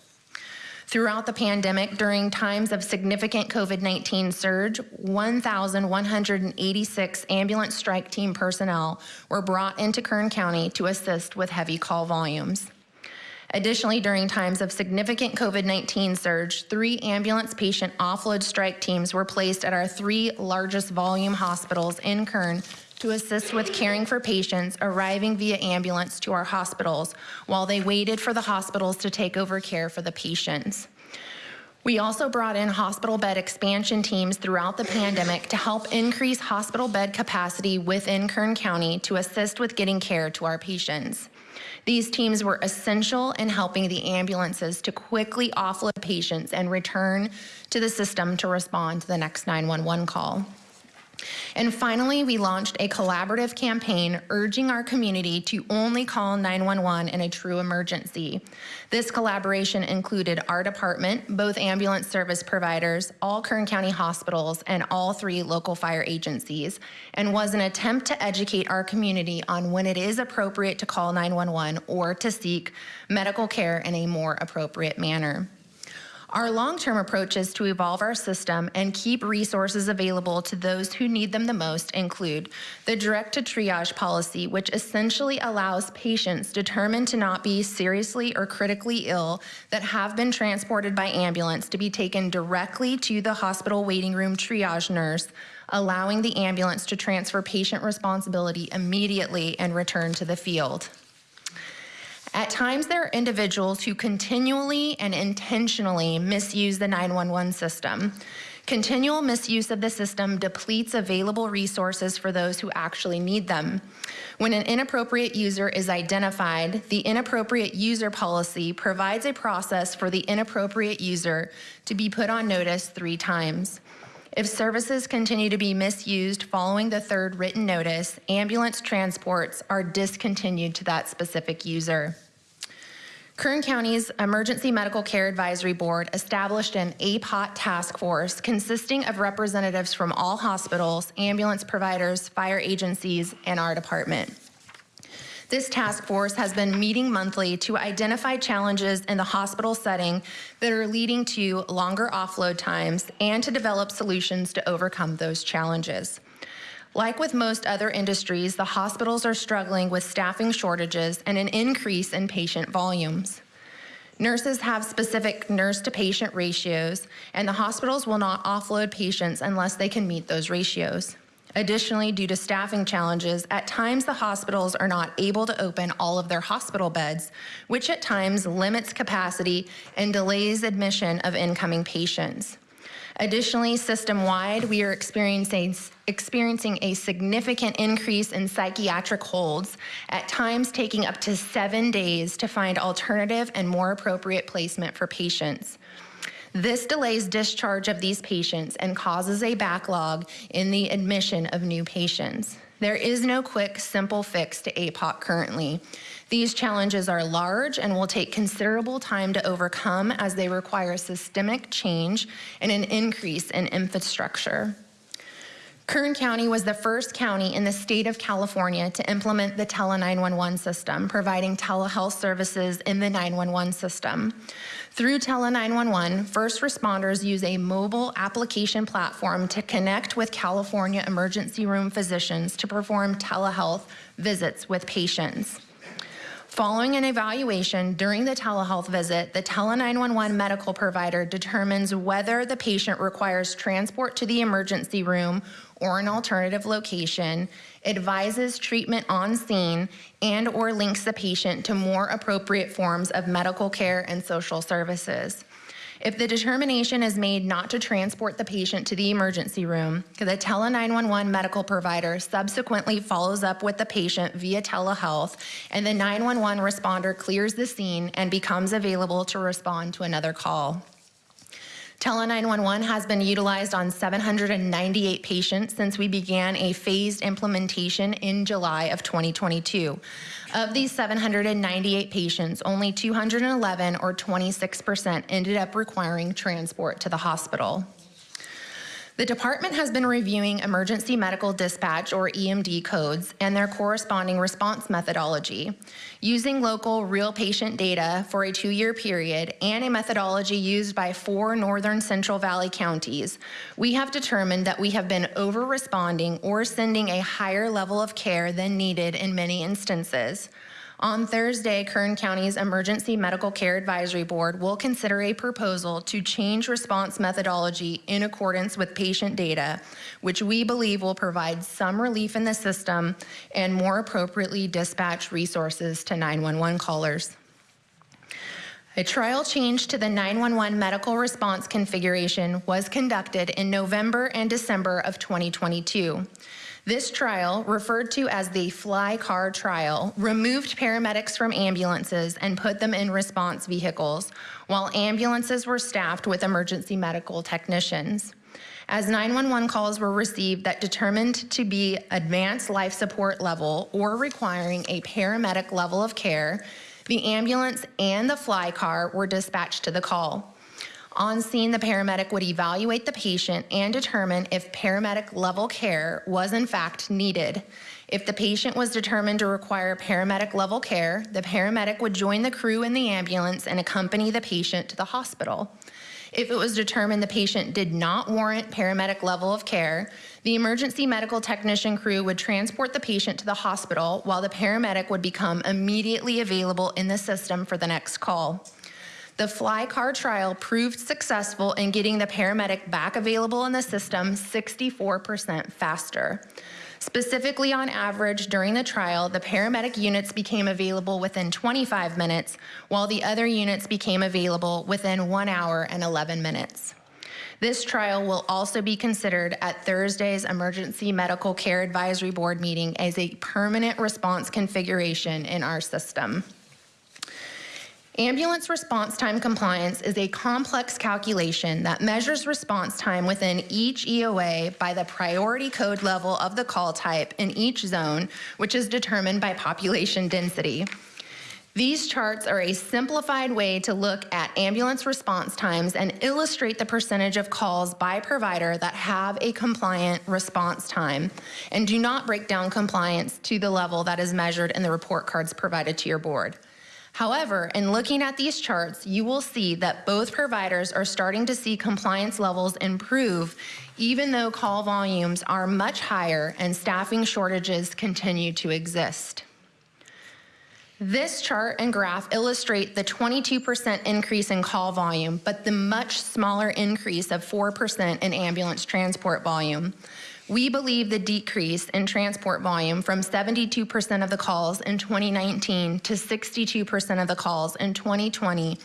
Throughout the pandemic, during times of significant COVID-19 surge, 1,186 ambulance strike team personnel were brought into Kern County to assist with heavy call volumes. Additionally, during times of significant COVID-19 surge, three ambulance patient offload strike teams were placed at our three largest volume hospitals in Kern to assist with caring for patients arriving via ambulance to our hospitals while they waited for the hospitals to take over care for the patients. We also brought in hospital bed expansion teams throughout the pandemic to help increase hospital bed capacity within Kern County to assist with getting care to our patients. These teams were essential in helping the ambulances to quickly offload patients and return to the system to respond to the next 911 call. And finally, we launched a collaborative campaign urging our community to only call 911 in a true emergency. This collaboration included our department, both ambulance service providers, all Kern County hospitals, and all three local fire agencies, and was an attempt to educate our community on when it is appropriate to call 911 or to seek medical care in a more appropriate manner. Our long-term approach is to evolve our system and keep resources available to those who need them the most include the direct-to-triage policy, which essentially allows patients determined to not be seriously or critically ill that have been transported by ambulance to be taken directly to the hospital waiting room triage nurse, allowing the ambulance to transfer patient responsibility immediately and return to the field. At times, there are individuals who continually and intentionally misuse the 911 system. Continual misuse of the system depletes available resources for those who actually need them. When an inappropriate user is identified, the inappropriate user policy provides a process for the inappropriate user to be put on notice three times. If services continue to be misused following the third written notice, ambulance transports are discontinued to that specific user. Kern County's Emergency Medical Care Advisory Board established an APOT task force consisting of representatives from all hospitals, ambulance providers, fire agencies, and our department. This task force has been meeting monthly to identify challenges in the hospital setting that are leading to longer offload times and to develop solutions to overcome those challenges. Like with most other industries, the hospitals are struggling with staffing shortages and an increase in patient volumes. Nurses have specific nurse to patient ratios, and the hospitals will not offload patients unless they can meet those ratios. Additionally, due to staffing challenges, at times the hospitals are not able to open all of their hospital beds, which at times limits capacity and delays admission of incoming patients. Additionally, system-wide, we are experiencing, experiencing a significant increase in psychiatric holds, at times taking up to seven days to find alternative and more appropriate placement for patients. This delays discharge of these patients and causes a backlog in the admission of new patients. There is no quick, simple fix to APOT currently. These challenges are large and will take considerable time to overcome as they require systemic change and an increase in infrastructure. Kern County was the first county in the state of California to implement the Tele 911 system, providing telehealth services in the 911 system. Through Tele 911, first responders use a mobile application platform to connect with California emergency room physicians to perform telehealth visits with patients. Following an evaluation during the telehealth visit, the Tele 911 medical provider determines whether the patient requires transport to the emergency room or an alternative location, advises treatment on scene, and or links the patient to more appropriate forms of medical care and social services. If the determination is made not to transport the patient to the emergency room, the Tele 911 medical provider subsequently follows up with the patient via telehealth, and the 911 responder clears the scene and becomes available to respond to another call. Tele 911 has been utilized on 798 patients since we began a phased implementation in July of 2022. Of these 798 patients, only 211 or 26% ended up requiring transport to the hospital. The department has been reviewing emergency medical dispatch or EMD codes and their corresponding response methodology. Using local real patient data for a two-year period and a methodology used by four northern Central Valley counties, we have determined that we have been over-responding or sending a higher level of care than needed in many instances. On Thursday, Kern County's Emergency Medical Care Advisory Board will consider a proposal to change response methodology in accordance with patient data, which we believe will provide some relief in the system and more appropriately dispatch resources to 911 callers. A trial change to the 911 medical response configuration was conducted in November and December of 2022. This trial, referred to as the Fly Car Trial, removed paramedics from ambulances and put them in response vehicles, while ambulances were staffed with emergency medical technicians. As 911 calls were received that determined to be advanced life support level or requiring a paramedic level of care, the ambulance and the fly car were dispatched to the call. On scene, the paramedic would evaluate the patient and determine if paramedic level care was in fact needed. If the patient was determined to require paramedic level care, the paramedic would join the crew in the ambulance and accompany the patient to the hospital. If it was determined the patient did not warrant paramedic level of care, the emergency medical technician crew would transport the patient to the hospital while the paramedic would become immediately available in the system for the next call. The fly car trial proved successful in getting the paramedic back available in the system 64% faster. Specifically, on average, during the trial, the paramedic units became available within 25 minutes, while the other units became available within one hour and 11 minutes. This trial will also be considered at Thursday's Emergency Medical Care Advisory Board meeting as a permanent response configuration in our system. Ambulance response time compliance is a complex calculation that measures response time within each EOA by the priority code level of the call type in each zone, which is determined by population density. These charts are a simplified way to look at ambulance response times and illustrate the percentage of calls by provider that have a compliant response time and do not break down compliance to the level that is measured in the report cards provided to your board. However, in looking at these charts, you will see that both providers are starting to see compliance levels improve, even though call volumes are much higher and staffing shortages continue to exist. This chart and graph illustrate the 22% increase in call volume, but the much smaller increase of 4% in ambulance transport volume. We believe the decrease in transport volume from 72% of the calls in 2019 to 62% of the calls in 2020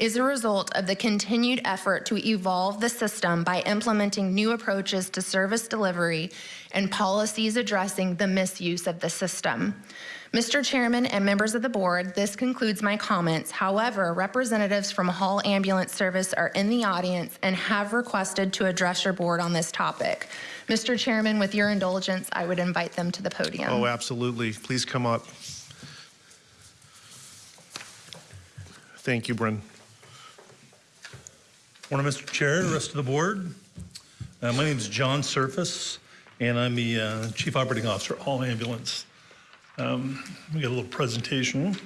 is a result of the continued effort to evolve the system by implementing new approaches to service delivery and policies addressing the misuse of the system. Mr. Chairman and members of the board, this concludes my comments. However, representatives from Hall Ambulance Service are in the audience and have requested to address your board on this topic. Mr. Chairman, with your indulgence, I would invite them to the podium. Oh, absolutely. Please come up. Thank you, Brynn. Morning, Mr. Chair, the rest of the board. Uh, my name is John Surface, and I'm the uh, Chief Operating Officer at Hall Ambulance. Um, we got a little presentation.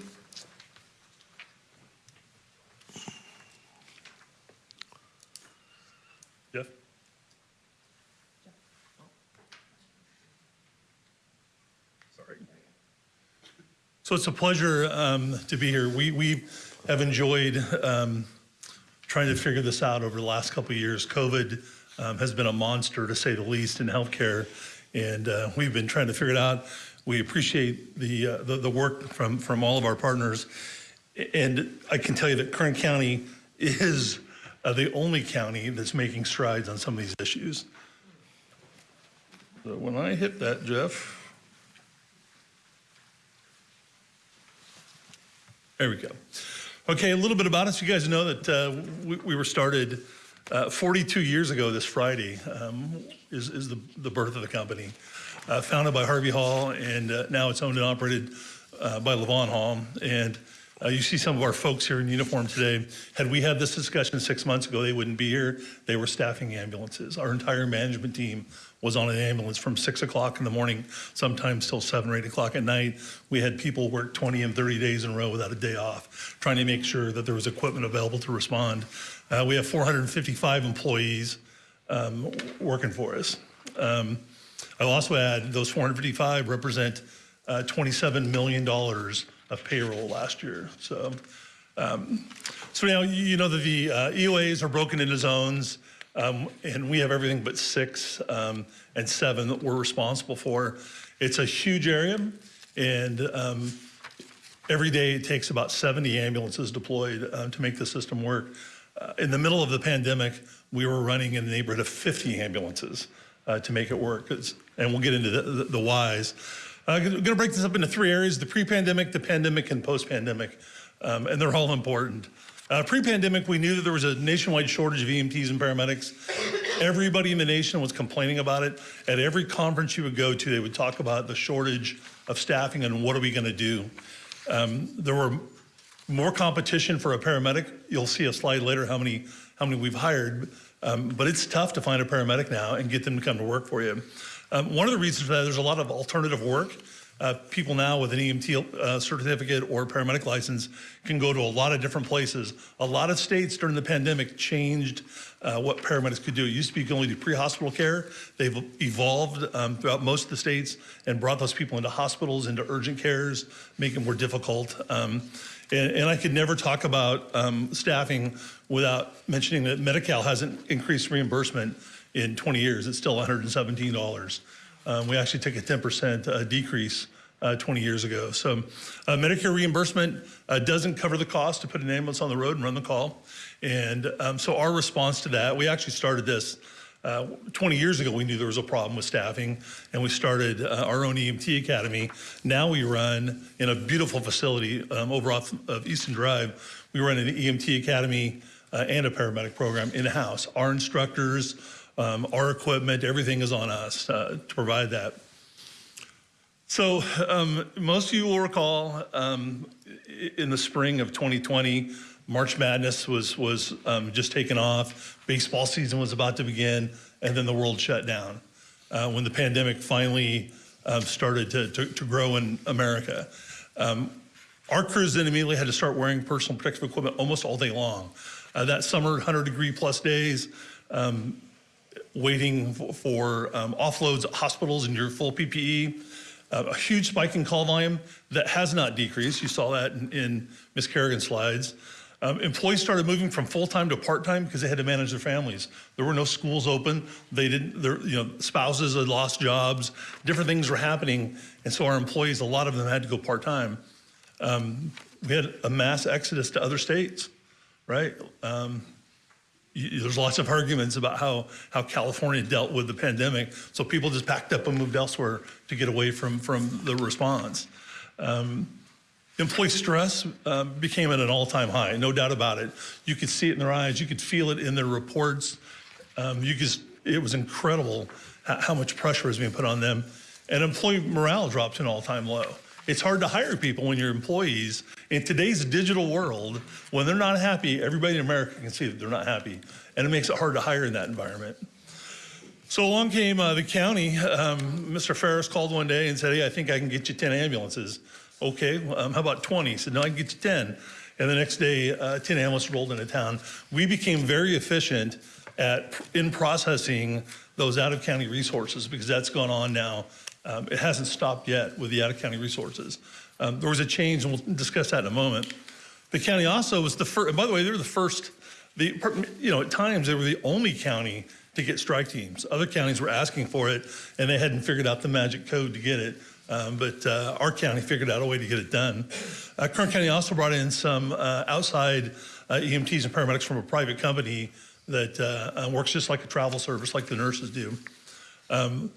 Jeff? Sorry. So it's a pleasure um, to be here. We, we have enjoyed um, trying to figure this out over the last couple of years. COVID um, has been a monster, to say the least, in healthcare, and uh, we've been trying to figure it out. We appreciate the, uh, the, the work from, from all of our partners. And I can tell you that Kern County is uh, the only county that's making strides on some of these issues. So when I hit that, Jeff, there we go. Okay, a little bit about us. You guys know that uh, we, we, were started Uh, 42 years ago this Friday um, is, is the, the birth of the company. Uh, founded by Harvey Hall, and uh, now it's owned and operated uh, by Lavonne Hall. And uh, you see some of our folks here in uniform today. Had we had this discussion six months ago, they wouldn't be here. They were staffing ambulances. Our entire management team was on an ambulance from six o'clock in the morning, sometimes till seven or eight o'clock at night. We had people work 20 and 30 days in a row without a day off, trying to make sure that there was equipment available to respond. Uh, we have 455 employees um, working for us. Um, I'll also add those 455 represent uh, $27 million of payroll last year. So, um, so now you know that the uh, EOAs are broken into zones, um, and we have everything but six um, and seven that we're responsible for. It's a huge area, and um, every day it takes about 70 ambulances deployed uh, to make the system work. Uh, in the middle of the pandemic, we were running in the neighborhood of 50 ambulances uh, to make it work. It's, and we'll get into the, the, the whys. Uh, I'm going to break this up into three areas, the pre-pandemic, the pandemic, and post-pandemic. Um, and they're all important. Uh, pre-pandemic, we knew that there was a nationwide shortage of EMTs and paramedics. Everybody in the nation was complaining about it. At every conference you would go to, they would talk about the shortage of staffing and what are we going to do. Um, there were more competition for a paramedic. You'll see a slide later how many how many we've hired. Um, but it's tough to find a paramedic now and get them to come to work for you. Um, one of the reasons for that, there's a lot of alternative work. Uh, people now with an EMT uh, certificate or paramedic license can go to a lot of different places. A lot of states during the pandemic changed uh, what paramedics could do. It used to be you could only do pre-hospital care. They've evolved um, throughout most of the states and brought those people into hospitals, into urgent cares, make it more difficult. Um, and, and, I could never talk about um, staffing without mentioning that Medi-Cal hasn't increased reimbursement in 20 years. It's still $117. Um, we actually took a 10% uh, decrease uh, 20 years ago. So uh, Medicare reimbursement uh, doesn't cover the cost to put an ambulance on the road and run the call. And um, so our response to that, we actually started this uh, 20 years ago, we knew there was a problem with staffing, and we started uh, our own EMT academy. Now we run in a beautiful facility um, over off of Easton Drive. We run an EMT academy uh, and a paramedic program in-house. Our instructors, um, our equipment, everything is on us uh, to provide that. So um, most of you will recall um, in the spring of 2020, March Madness was, was um, just taken off. Baseball season was about to begin, and then the world shut down uh, when the pandemic finally um, started to, to, to, grow in America. Um, our crews then immediately had to start wearing personal protective equipment almost all day long. Uh, that summer, 100 degree plus days, um, waiting for um, offloads at hospitals in your full PPE. Uh, a huge spike in call volume that has not decreased. You saw that in, in Ms. Carrigan's slides. Um, employees started moving from full-time to part-time because they had to manage their families. There were no schools open. They didn't, their, you know, spouses had lost jobs. Different things were happening. And so our employees, a lot of them had to go part-time. Um, we had a mass exodus to other states, right? Um, there's lots of arguments about how, how California dealt with the pandemic. So people just packed up and moved elsewhere to get away from, from the response. Um, Employee stress uh, became at an all-time high, no doubt about it. You could see it in their eyes. You could feel it in their reports. Um, you could, it was incredible how much pressure was being put on them. And employee morale dropped to an all-time low. It's hard to hire people when you're employees. In today's digital world, when they're not happy, everybody in America can see that they're not happy. And it makes it hard to hire in that environment. So along came uh, the county. Um, Mr. Fariss called one day and said, hey, I think I can get you 10 ambulances. Okay, um, how about 20? He said, no, I can get you 10. And the next day, uh, 10 ambulances rolled into town. We became very efficient at in processing those out-of-county resources because that's gone on now. Um, it hasn't stopped yet with the out-of-county resources. Um, there was a change, and we'll discuss that in a moment. The county also was the first, by the way, they were the first, the, you know, at times they were the only county to get strike teams. Other counties were asking for it, and they hadn't figured out the magic code to get it. Um, but uh, our county figured out a way to get it done. Uh, Kern County also brought in some uh, outside uh, EMTs and paramedics from a private company that uh, uh, works just like a travel service, like the nurses do. Um,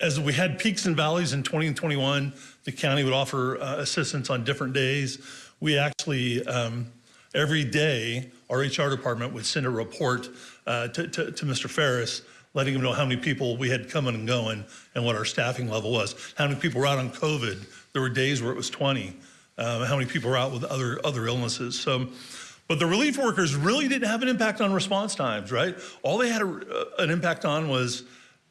as we had peaks and valleys in 20 and 21, the county would offer assistance on different days. We actually, um, every day, our HR department would send a report uh, to, to, to Mr. Fariss, letting him know how many people we had coming and going and what our staffing level was. How many people were out on COVID? There were days where it was 20. Um, how many people were out with other other illnesses? So, but the relief workers really didn't have an impact on response times, right? All they had a, uh, an impact on was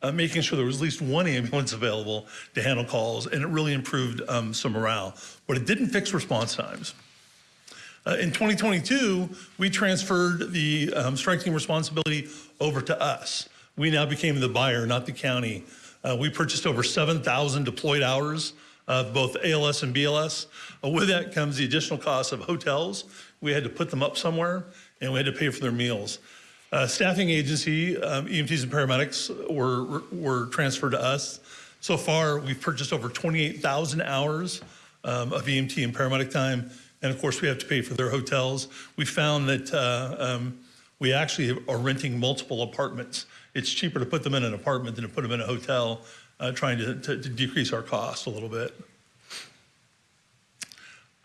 uh, making sure there was at least one ambulance available to handle calls, and it really improved um, some morale. But it didn't fix response times. Uh, in 2022, we transferred the um, strike responsibility over to us. We now became the buyer, not the county. Uh, we purchased over 7,000 deployed hours of both ALS and BLS. Uh, with that comes the additional cost of hotels. We had to put them up somewhere, and we had to pay for their meals. Uh, staffing agency, um, EMTs and paramedics were, were transferred to us. So far, we've purchased over 28,000 hours um, of EMT and paramedic time. And of course, we have to pay for their hotels. We found that uh, um, we actually are renting multiple apartments. It's cheaper to put them in an apartment than to put them in a hotel, uh, trying to, to, to, decrease our cost a little bit.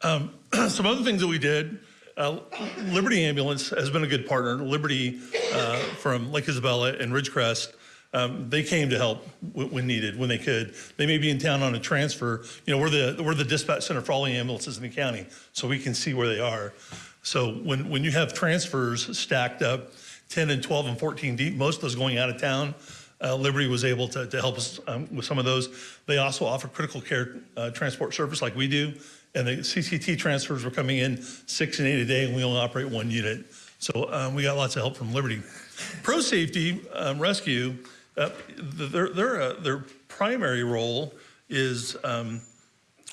Um, some other things that we did, uh, Liberty Ambulance has been a good partner. Liberty uh, from Lake Isabella and Ridgecrest um, they came to help when needed, when they could. They may be in town on a transfer. You know, we're the we're the dispatch center for all the ambulances in the county, so we can see where they are. So when when you have transfers stacked up, 10 and 12 and 14 deep, most of those going out of town, uh, Liberty was able to, to help us um, with some of those. They also offer critical care uh, transport service like we do, and the CCT transfers were coming in six and eight a day, and we only operate one unit. So um, we got lots of help from Liberty. Pro Safety um, Rescue uh, their, their, uh, their primary role is um,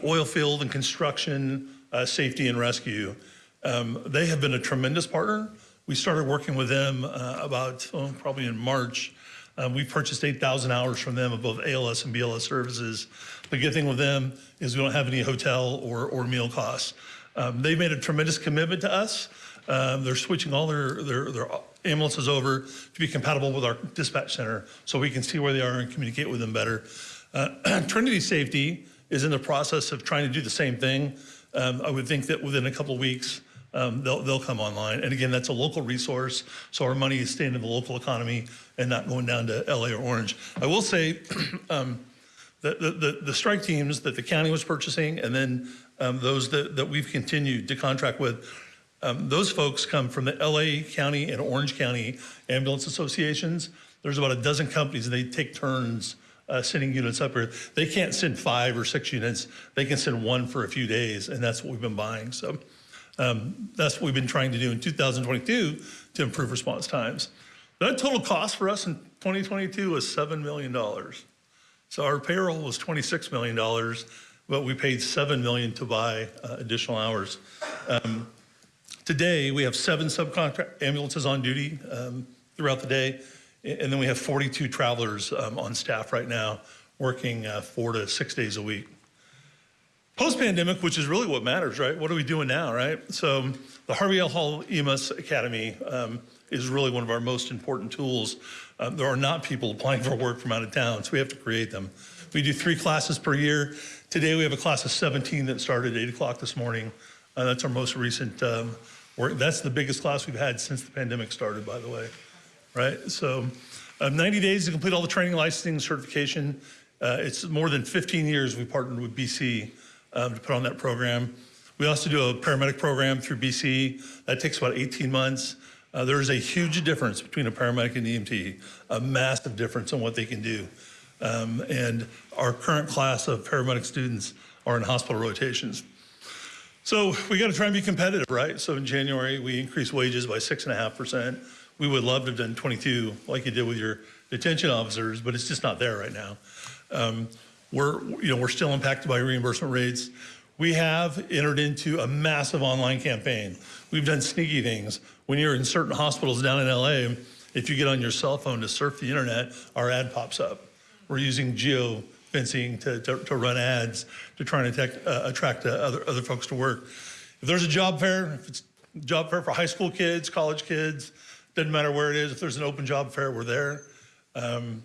oil field and construction, uh, safety and rescue. Um, they have been a tremendous partner. We started working with them uh, about oh, probably in March. Um, we purchased 8,000 hours from them of both ALS and BLS services. The good thing with them is we don't have any hotel or, or meal costs. Um, they've made a tremendous commitment to us. Um, they're switching all their, their, their ambulances over to be compatible with our dispatch center so we can see where they are and communicate with them better. Uh, Trinity Safety is in the process of trying to do the same thing. Um, I would think that within a couple of weeks, um, they'll, they'll come online. And again, that's a local resource, so our money is staying in the local economy and not going down to LA or Orange. I will say um, the, the, the, strike teams that the county was purchasing and then um, those that, that we've continued to contract with um, those folks come from the LA County and Orange County ambulance associations. There's about a dozen companies and they take turns uh, sending units up here. They can't send five or six units. They can send one for a few days and that's what we've been buying. So um, that's what we've been trying to do in 2022 to improve response times. That total cost for us in 2022 was $7 million. So our payroll was $26 million, but we paid 7 million to buy uh, additional hours. Um, Today, we have seven subcontract ambulances on duty um, throughout the day, and then we have 42 travelers um, on staff right now working uh, four to six days a week. Post-pandemic, which is really what matters, right? What are we doing now, right? So the Harvey L. Hall EMS Academy um, is really one of our most important tools. Um, there are not people applying for work from out of town, so we have to create them. We do three classes per year. Today we have a class of 17 that started at 8 o'clock this morning. Uh, that's our most recent um, we're, that's the biggest class we've had since the pandemic started, by the way, right? So um, 90 days to complete all the training, licensing, certification. Uh, it's more than 15 years we partnered with BC um, to put on that program. We also do a paramedic program through BC. That takes about 18 months. Uh, there is a huge difference between a paramedic and EMT, a massive difference in what they can do. Um, and our current class of paramedic students are in hospital rotations. So we got to try and be competitive, right? So in January, we increased wages by six and a half percent. We would love to have done 22 like you did with your detention officers, but it's just not there right now. Um, we're, you know, we're still impacted by reimbursement rates. We have entered into a massive online campaign. We've done sneaky things. When you're in certain hospitals down in LA, if you get on your cell phone to surf the internet, our ad pops up. We're using geo fencing to, to, to run ads to try and attract, uh, attract uh, other, other folks to work. If there's a job fair, if it's job fair for high school kids, college kids, doesn't matter where it is, if there's an open job fair, we're there. Um,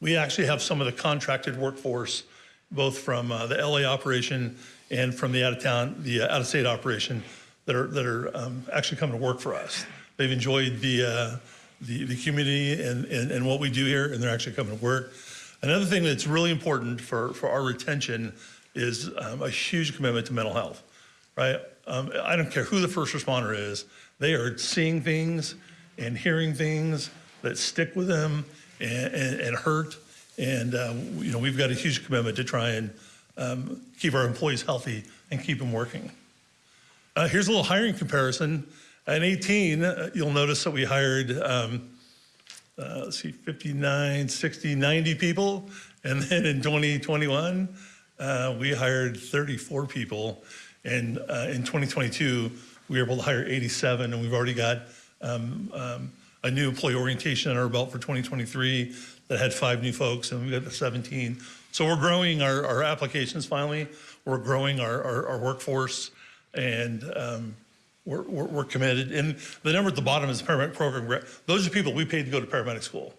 we actually have some of the contracted workforce, both from uh, the LA operation and from the out of town, the uh, out of state operation. That are, that are um, actually coming to work for us. They've enjoyed the, uh, the, the community and, and, and what we do here, and they're actually coming to work. Another thing that's really important for, for our retention is um, a huge commitment to mental health, right? Um, I don't care who the first responder is, they are seeing things and hearing things that stick with them and, and, and hurt. And, uh, you know, we've got a huge commitment to try and um, keep our employees healthy and keep them working. Uh, here's a little hiring comparison. In 18, uh, you'll notice that we hired, um, uh, let's see, 59, 60, 90 people. And then in 2021, uh, we hired 34 people. And uh, in 2022, we were able to hire 87, and we've already got um, um, a new employee orientation on our belt for 2023 that had five new folks, and we've got the 17. So we're growing our, our applications finally. We're growing our, our, our workforce, and um, we're, we're, we're committed. And the number at the bottom is paramedic program. gra- Those are people we paid to go to paramedic school,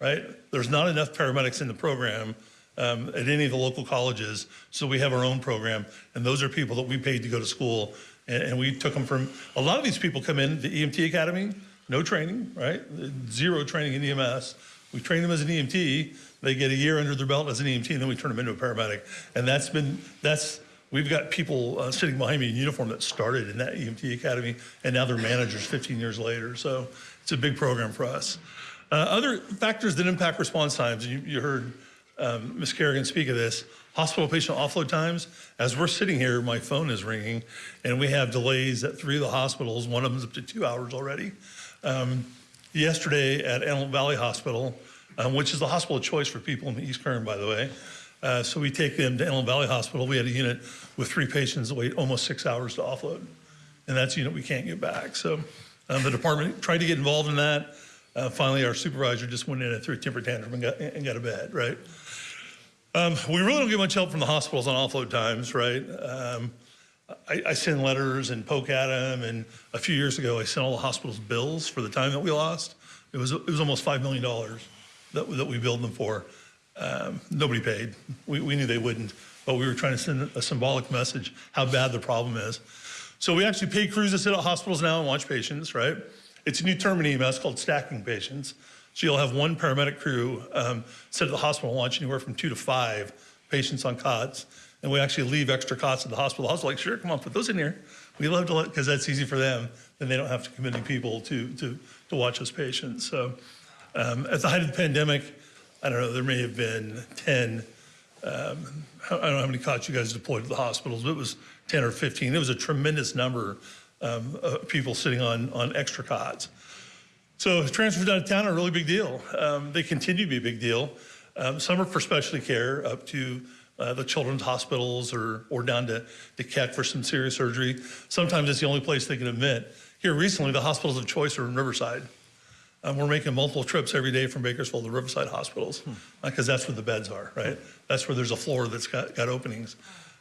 right? There's not enough paramedics in the program um, at any of the local colleges, so we have our own program, and those are people that we paid to go to school, and, and we took them from. A lot of these people come in the EMT academy, no training, right? Zero training in EMS. We train them as an EMT. They get a year under their belt as an EMT, and then we turn them into a paramedic. And that's been that's we've got people uh, sitting behind me in uniform that started in that EMT academy, and now they're managers 15 years later. So it's a big program for us. Uh, other factors that impact response times. You, you heard um, Ms. Carrigan speak of this. Hospital patient offload times. As we're sitting here, my phone is ringing, and we have delays at three of the hospitals. One of them is up to two hours already. Um, yesterday at Antelope Valley Hospital, um, which is the hospital of choice for people in the East Kern, by the way. Uh, so we take them to Antelope Valley Hospital. We had a unit with three patients that wait almost six hours to offload, and that's a unit we can't get back. So um, the department tried to get involved in that. Uh, finally, our supervisor just went in and threw a temper tantrum and got, and got a bed, right? Um, we really don't get much help from the hospitals on offload times, right? Um, I, I send letters and poke at them, and a few years ago, I sent all the hospitals bills for the time that we lost. It was it was almost five million dollars that that we billed them for. Um, nobody paid. We, we knew they wouldn't, but we were trying to send a symbolic message how bad the problem is. So we actually pay crews to sit at hospitals now and watch patients, right? It's a new term in EMS called stacking patients. So you'll have one paramedic crew um, sit at the hospital and watch anywhere from two to five patients on cots. And we actually leave extra cots at the hospital. The hospital's like, sure, come on, put those in here. We love to let, because that's easy for them. Then they don't have to commit any people to, to, to watch those patients. So um, at the height of the pandemic, I don't know, there may have been 10, um, I don't know how many cots you guys deployed to the hospitals, but it was 10 or 15. It was a tremendous number um, of people sitting on, on extra cots. So transfers out of town are a really big deal. Um, they continue to be a big deal. Um, some are for specialty care up to uh, the children's hospitals or, or down to, to Keck for some serious surgery. Sometimes it's the only place they can admit. Here recently, the hospitals of choice are in Riverside. Um, we're making multiple trips every day from Bakersfield to Riverside hospitals because that's where the beds are, right? That's where there's a floor that's got, got openings.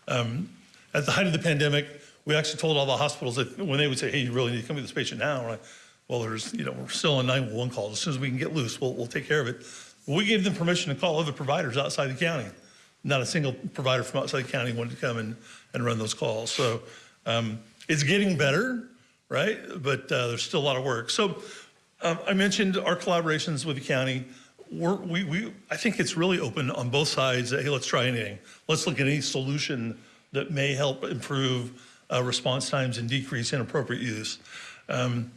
Um, at the height of the pandemic, we actually told all the hospitals that when they would say, hey, you really need to come to this patient now, we're like, well, there's, you know, we're still on 911 calls. As soon as we can get loose, we'll, we'll take care of it. We gave them permission to call other providers outside the county. Not a single provider from outside the county wanted to come and, and run those calls. So um, it's getting better, right? But uh, there's still a lot of work. So um, I mentioned our collaborations with the county. We're, we, we, I think it's really open on both sides. Hey, let's try anything. Let's look at any solution that may help improve uh, response times and decrease inappropriate use. Um,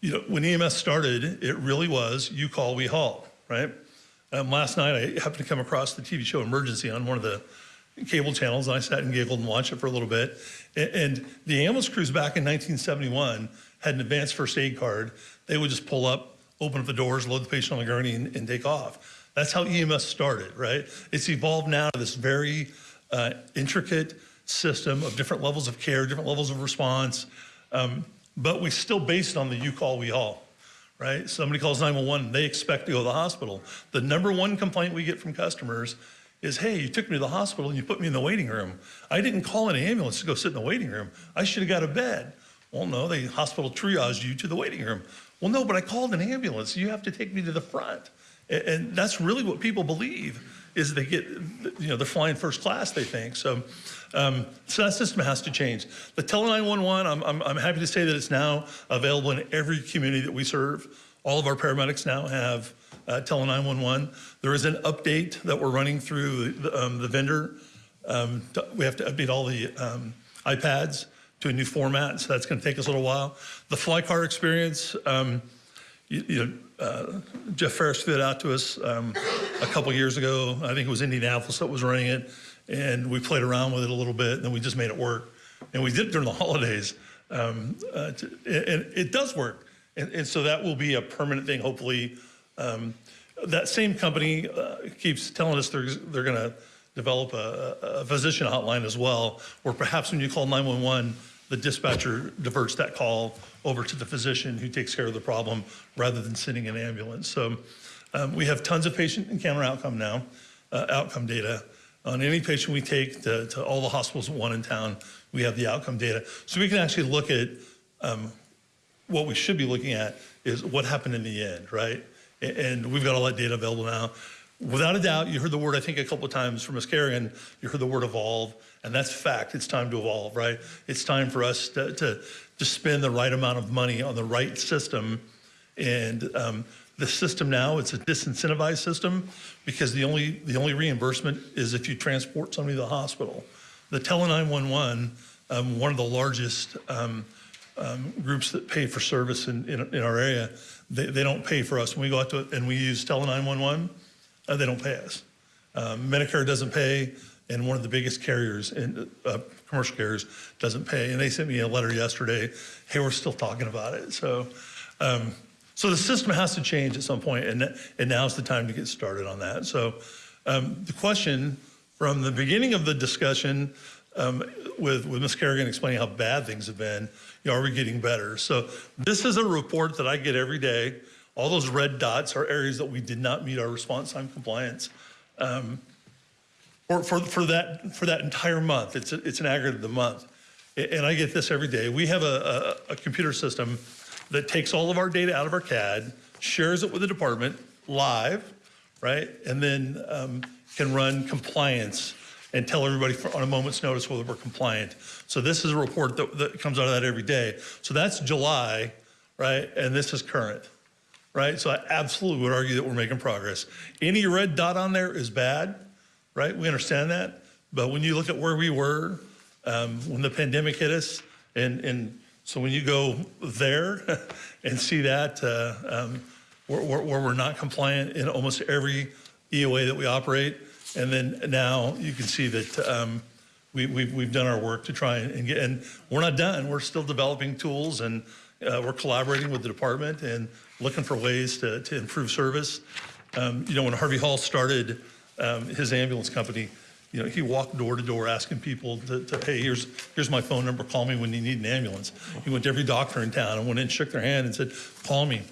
you know, when EMS started, it really was you call, we haul, right? Um, last night, I happened to come across the TV show Emergency on one of the cable channels, and I sat and giggled and watched it for a little bit. And, and the ambulance crews back in 1971 had an advanced first aid card. They would just pull up, open up the doors, load the patient on the gurney, and, and take off. That's how EMS started, right? It's evolved now to this very uh, intricate system of different levels of care, different levels of response. Um, but we still based on the you call, we haul, right? Somebody calls 911, they expect to go to the hospital. The number one complaint we get from customers is, hey, you took me to the hospital and you put me in the waiting room. I didn't call an ambulance to go sit in the waiting room. I should have got a bed. Well, no, the hospital triaged you to the waiting room. Well, no, but I called an ambulance. You have to take me to the front. And, and that's really what people believe. is they get, you know, they're flying first class, they think. So, um, so that system has to change. The Tele 911, I'm, I'm, I'm happy to say that it's now available in every community that we serve. All of our paramedics now have uh, Tele 911. There is an update that we're running through the, um, the vendor. Um, we have to update all the um, iPads to a new format, so that's going to take us a little while. The fly car experience, um, you, you know, uh, Jeff Fariss threw it out to us um, a couple years ago. I think it was Indianapolis that was running it, and we played around with it a little bit, and then we just made it work. And we did it during the holidays, um, uh, to, and it does work. And, and so that will be a permanent thing, hopefully. Um, that same company uh, keeps telling us they're, they're going to develop a, a physician hotline as well, where perhaps when you call 911, the dispatcher diverts that call over to the physician who takes care of the problem rather than sending an ambulance. So um, we have tons of patient encounter outcome now, uh, outcome data. On any patient we take to, to all the hospitals, one in town, we have the outcome data. So we can actually look at um, what we should be looking at is what happened in the end, right? And we've got all that data available now. Without a doubt, you heard the word, I think, a couple of times from Ms. Carrigan, you heard the word evolve, and that's fact. It's time to evolve, right? It's time for us to, to, to spend the right amount of money on the right system. And um, the system now, it's a disincentivized system because the only, the only reimbursement is if you transport somebody to the hospital. The Tele 911, um, one of the largest um, um, groups that pay for service in, in, in our area, they, they don't pay for us. When we go out to and we use Tele 911, uh, they don't pay us. Um, Medicare doesn't pay, and one of the biggest carriers, in, uh, commercial carriers, doesn't pay. And they sent me a letter yesterday. Hey, we're still talking about it. So, um, so the system has to change at some point, and and now's the time to get started on that. So, um, the question from the beginning of the discussion um, with with Ms. Carrigan explaining how bad things have been, you know, are we getting better? So this is a report that I get every day. All those red dots are areas that we did not meet our response time compliance. Um, for, for, for, that, for that entire month, it's, a, it's an aggregate of the month. And I get this every day. We have a, a, a computer system that takes all of our data out of our CAD, shares it with the department live, right? And then um, can run compliance and tell everybody for, on a moment's notice whether we're compliant. So this is a report that, that comes out of that every day. So that's July, right? And this is current right? So I absolutely would argue that we're making progress. Any red dot on there is bad, right? We understand that. But when you look at where we were um, when the pandemic hit us, and, and so when you go there and see that, uh, um, where, where, where we're not compliant in almost every EOA that we operate, and then now you can see that um, we, we've, we've done our work to try and get, and we're not done. We're still developing tools and uh, we're collaborating with the department and looking for ways to, to improve service. Um, you know, when Harvey Hall started um, his ambulance company, you know, he walked door to door asking people to, to, hey, here's, here's my phone number, call me when you need an ambulance. He went to every doctor in town and went in shook their hand and said, call me.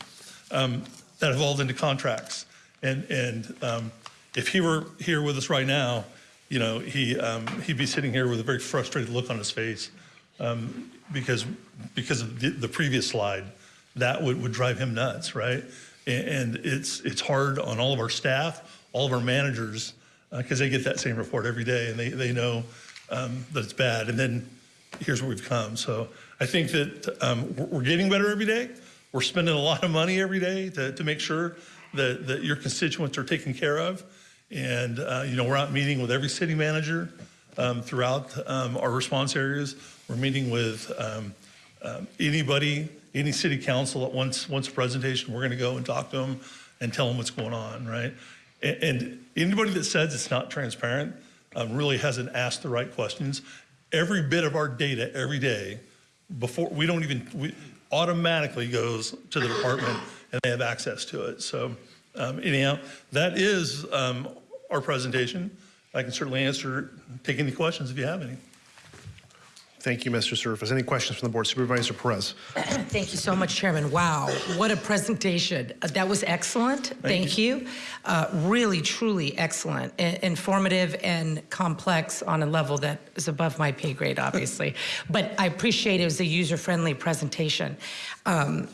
Um, that evolved into contracts. And, and um, if he were here with us right now, you know, he, um, he'd be sitting here with a very frustrated look on his face um, because, because of the, the previous slide. That would, would drive him nuts, right? And, and it's, it's hard on all of our staff, all of our managers, because they get that same report every day and they, they know um, that it's bad. And then here's where we've come. So I think that um, we're, getting better every day. We're spending a lot of money every day to, to make sure that, that your constituents are taken care of. And, uh, you know, we're out meeting with every city manager um, throughout um, our response areas. We're meeting with um, um, anybody, any city council that wants, wants a presentation, we're going to go and talk to them and tell them what's going on, right? And, and anybody that says it's not transparent um, really hasn't asked the right questions. Every bit of our data every day, before we don't even, we automatically goes to the department and they have access to it. So um, anyhow, that is um, our presentation. I can certainly answer, take any questions if you have any. Thank you, Mr. Surface. Any questions from the board? Supervisor Perez. Thank you so much, Chairman. Wow, what a presentation. Uh, That was excellent. Thank, you. Uh, really, truly excellent, I- informative and complex on a level that is above my pay grade, obviously. but I appreciate it was a user-friendly presentation. Um,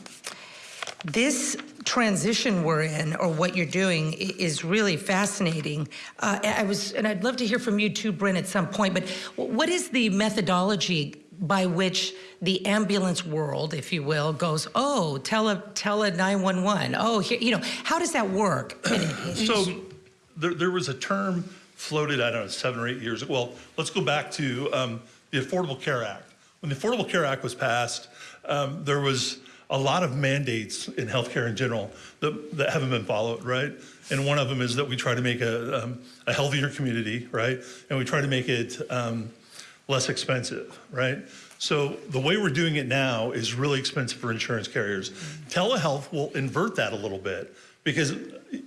this transition we're in or what you're doing is really fascinating. Uh, I was, and I'd love to hear from you too, Brynn, at some point, but what is the methodology by which the ambulance world, if you will, goes, oh, tele, tele 911, oh, here, you know, how does that work? So there, there was a term floated, I don't know, seven or eight years ago. Well, let's go back to um, the Affordable Care Act. When the Affordable Care Act was passed, um, there was a lot of mandates in healthcare in general that, that haven't been followed, right? And one of them is that we try to make a, um, a healthier community, right? And we try to make it um, less expensive, right? So the way we're doing it now is really expensive for insurance carriers. Telehealth will invert that a little bit because,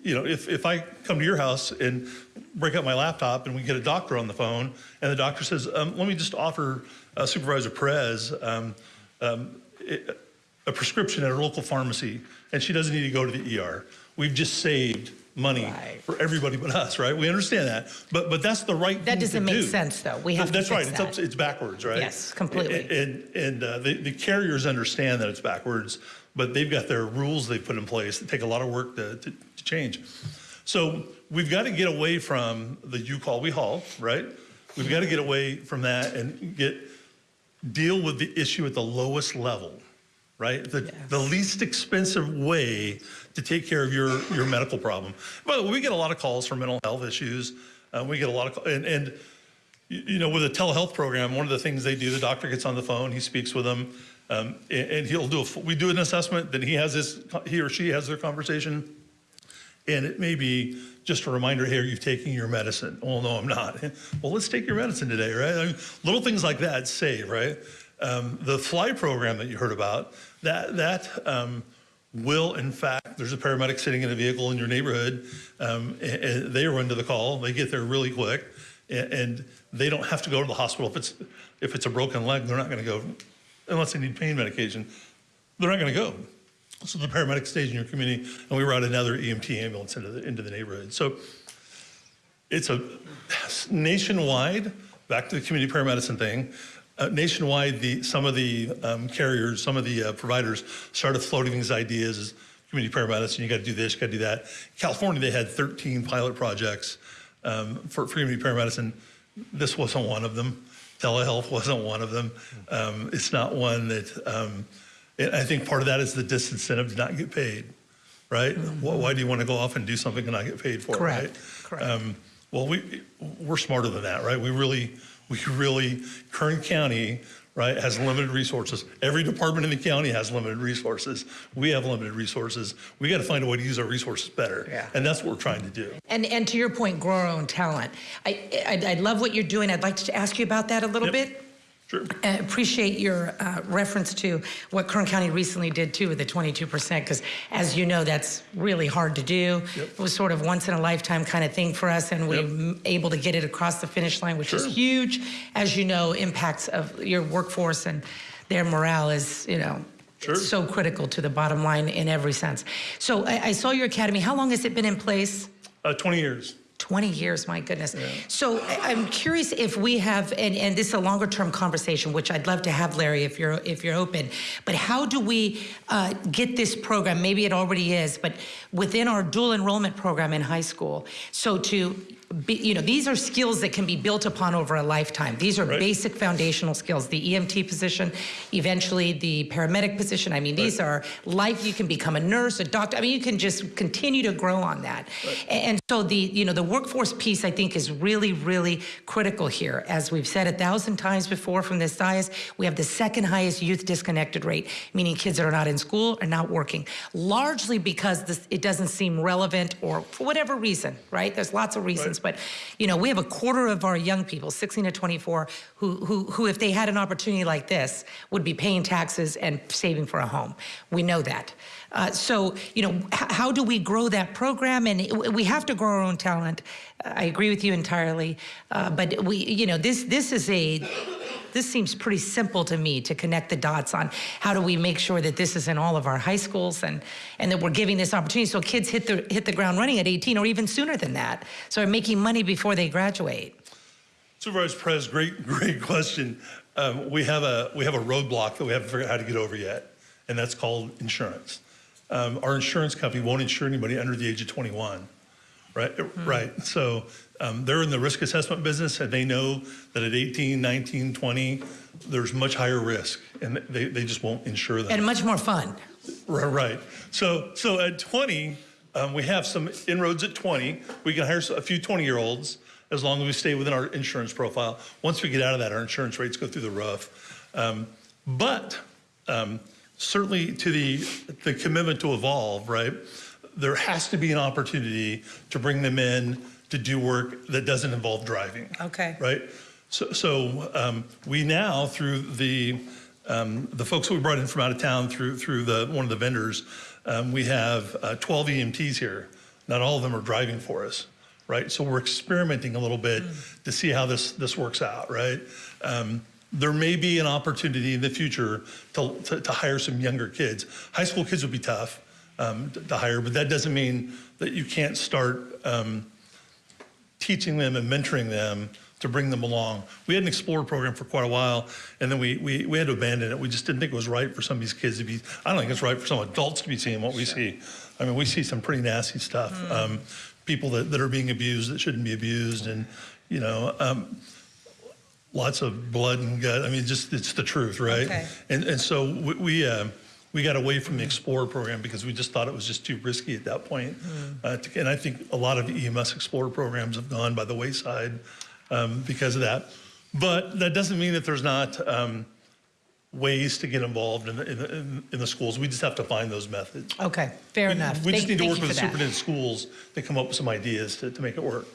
you know, if, if I come to your house and break out my laptop and we get a doctor on the phone and the doctor says, um, let me just offer uh, Supervisor Perez um, um, it- a prescription at her local pharmacy and she doesn't need to go to the ER. We've just saved money for everybody but us, right? We understand that, but but that's the right That thing to doesn't make do. sense, though. We have to That's right. It's, up, it's backwards, right? Yes, completely. And and uh, the, the carriers understand that it's backwards, but they've got their rules they've put in place that take a lot of work to, to, to change. So we've got to get away from the you call we haul, right? We've got to get away from that and get deal with the issue at the lowest level, right? The, the least expensive way to take care of your, your medical problem. By the way, we get a lot of calls for mental health issues. Uh, we get a lot of, and, and you know, with a telehealth program, one of the things they do, the doctor gets on the phone, he speaks with them, um, and, and he'll do a, we do an assessment, then he has his, he or she has their conversation. And it may be just a reminder, here, you've taken your medicine. Oh, no, I'm not. Well, let's take your medicine today, right? I mean, little things like that save, right? Um, the fly program that you heard about, that, that um, will, in fact, there's a paramedic sitting in a vehicle in your neighborhood. Um, and, and they run to the call. They get there really quick. And, and they don't have to go to the hospital. If it's, if it's a broken leg, they're not going to go, unless they need pain medication, they're not going to go. So the paramedic stays in your community, and we route another EMT ambulance into the, into the neighborhood. So it's a nationwide, back to the community paramedicine thing, uh, nationwide, the, some of the um, carriers, some of the uh, providers started floating these ideas as community paramedicine, you got to do this, you got to do that. California, they had 13 pilot projects um, for, for community paramedicine. This wasn't one of them. Telehealth wasn't one of them. Um, it's not one that, um, and I think part of that is the disincentive to not get paid, right? Why, why do you want to go off and do something and not get paid for Correct, it, right? Um, well, we, we're smarter than that, right? We really, we really, Kern County, right, has limited resources. Every department in the county has limited resources. We have limited resources. We got to find a way to use our resources better. Yeah. And that's what we're trying to do. And, and to your point, grow our own talent. I, I, I love what you're doing. I'd like to ask you about that a little bit. Sure. I appreciate your uh, reference to what Kern County recently did too with the 22%, because as you know, that's really hard to do. It was sort of once in a lifetime kind of thing for us, and we were able to get it across the finish line, which is huge. As you know, impacts of your workforce and their morale is, you know, it's so critical to the bottom line in every sense. So I, I saw your academy. How long has it been in place? Uh, 20 years. 20 years, my goodness. So I- I'm curious if we have, and, and this is a longer term conversation, which I'd love to have, Larry, if you're if you're open. But how do we uh, get this program? Maybe it already is, but within our dual enrollment program in high school. So to be, you know, these are skills that can be built upon over a lifetime. These are basic foundational skills. The EMT position, eventually the paramedic position. I mean, these are life. You can become a nurse, a doctor. I mean, you can just continue to grow on that. A- And so the, you know, the workforce piece I think is really, really critical here. As we've said a thousand times before from this dais, we have the second highest youth disconnected rate, meaning kids that are not in school are not working, largely because this, it doesn't seem relevant or for whatever reason, right? There's lots of reasons, but you know, we have a quarter of our young people, 16 to 24, who, who, who if they had an opportunity like this, would be paying taxes and saving for a home. We know that. Uh, so, you know, how do we grow that program? And we have to grow our own talent. I agree with you entirely. Uh, but we, you know, this this is a this seems pretty simple to me to connect the dots on how do we make sure that this is in all of our high schools and and that we're giving this opportunity so kids hit the hit the ground running at 18 or even sooner than that. So they're making money before they graduate. Supervisor Perez, great, great question. Um, we have a we have a roadblock that we haven't figured out how to get over yet, and that's called insurance. um, our insurance company won't insure anybody under the age of 21, right? Right. So um, they're in the risk assessment business, and they know that at 18, 19, 20, there's much higher risk, and they, they just won't insure them. And much more fun. Right, right. So, so at 20, um, we have some inroads at 20. We can hire a few 20-year-olds as long as we stay within our insurance profile. Once we get out of that, our insurance rates go through the roof. Um, but um, certainly to the, the commitment to evolve, right? There has to be an opportunity to bring them in to do work that doesn't involve driving Okay. right? So, so um, we now, through the um, the folks that we brought in from out of town, through through the one of the vendors, um, we have uh, 12 EMTs here. Not all of them are driving for us, right? So we're experimenting a little bit to see how this this works out, right? Um, there may be an opportunity in the future to, to, to hire some younger kids. High school kids would be tough um, to, to hire, but that doesn't mean that you can't start um, teaching them and mentoring them to bring them along. We had an Explorer program for quite a while, and then we, we, we had to abandon it. We just didn't think it was right for some of these kids to be, I don't think it's right for some adults to be seeing what we see. I mean, we see some pretty nasty stuff. Um, people that, that are being abused that shouldn't be abused, and, you know, um, lots of blood and gut. I mean, just, it's the truth, right? Okay. And, and so we, we, uh, we got away from the Explorer program because we just thought it was just too risky at that point. Uh, to- and I think a lot of EMS Explorer programs have gone by the wayside um, because of that. But that doesn't mean that there's not um, ways to get involved in the, in, the, in, the schools. We just have to find those methods. Okay, fair We- enough. We just Thank- need to work with the that. superintendent schools to come up with some ideas to, to make it work.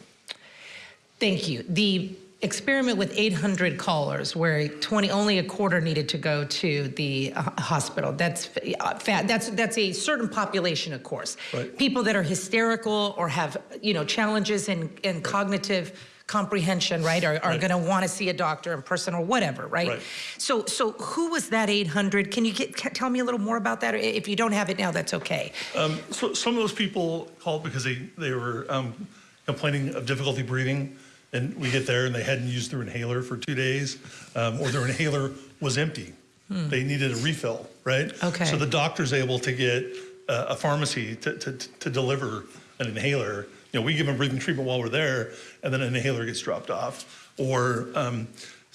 Thank you. The experiment with 800 callers, where 20 only a quarter needed to go to the uh, hospital. That's uh, that's that's a certain population, of course. Right. People that are hysterical or have you know challenges in in cognitive comprehension, right, are, are Right. going to want to see a doctor in person or whatever, right? Right. So so who was that 800? Can you get, ca- tell me a little more about that? If you don't have it now, that's okay. Um, so some of those people called because they, they were um, complaining of difficulty breathing. And we get there and they hadn't used their inhaler for two days, um, or their inhaler was empty. Hmm. They needed a refill, right? Okay. So the doctor's able to get uh, a pharmacy to, to, to deliver an inhaler. You know, we give them breathing treatment while we're there, and then an inhaler gets dropped off. Or um,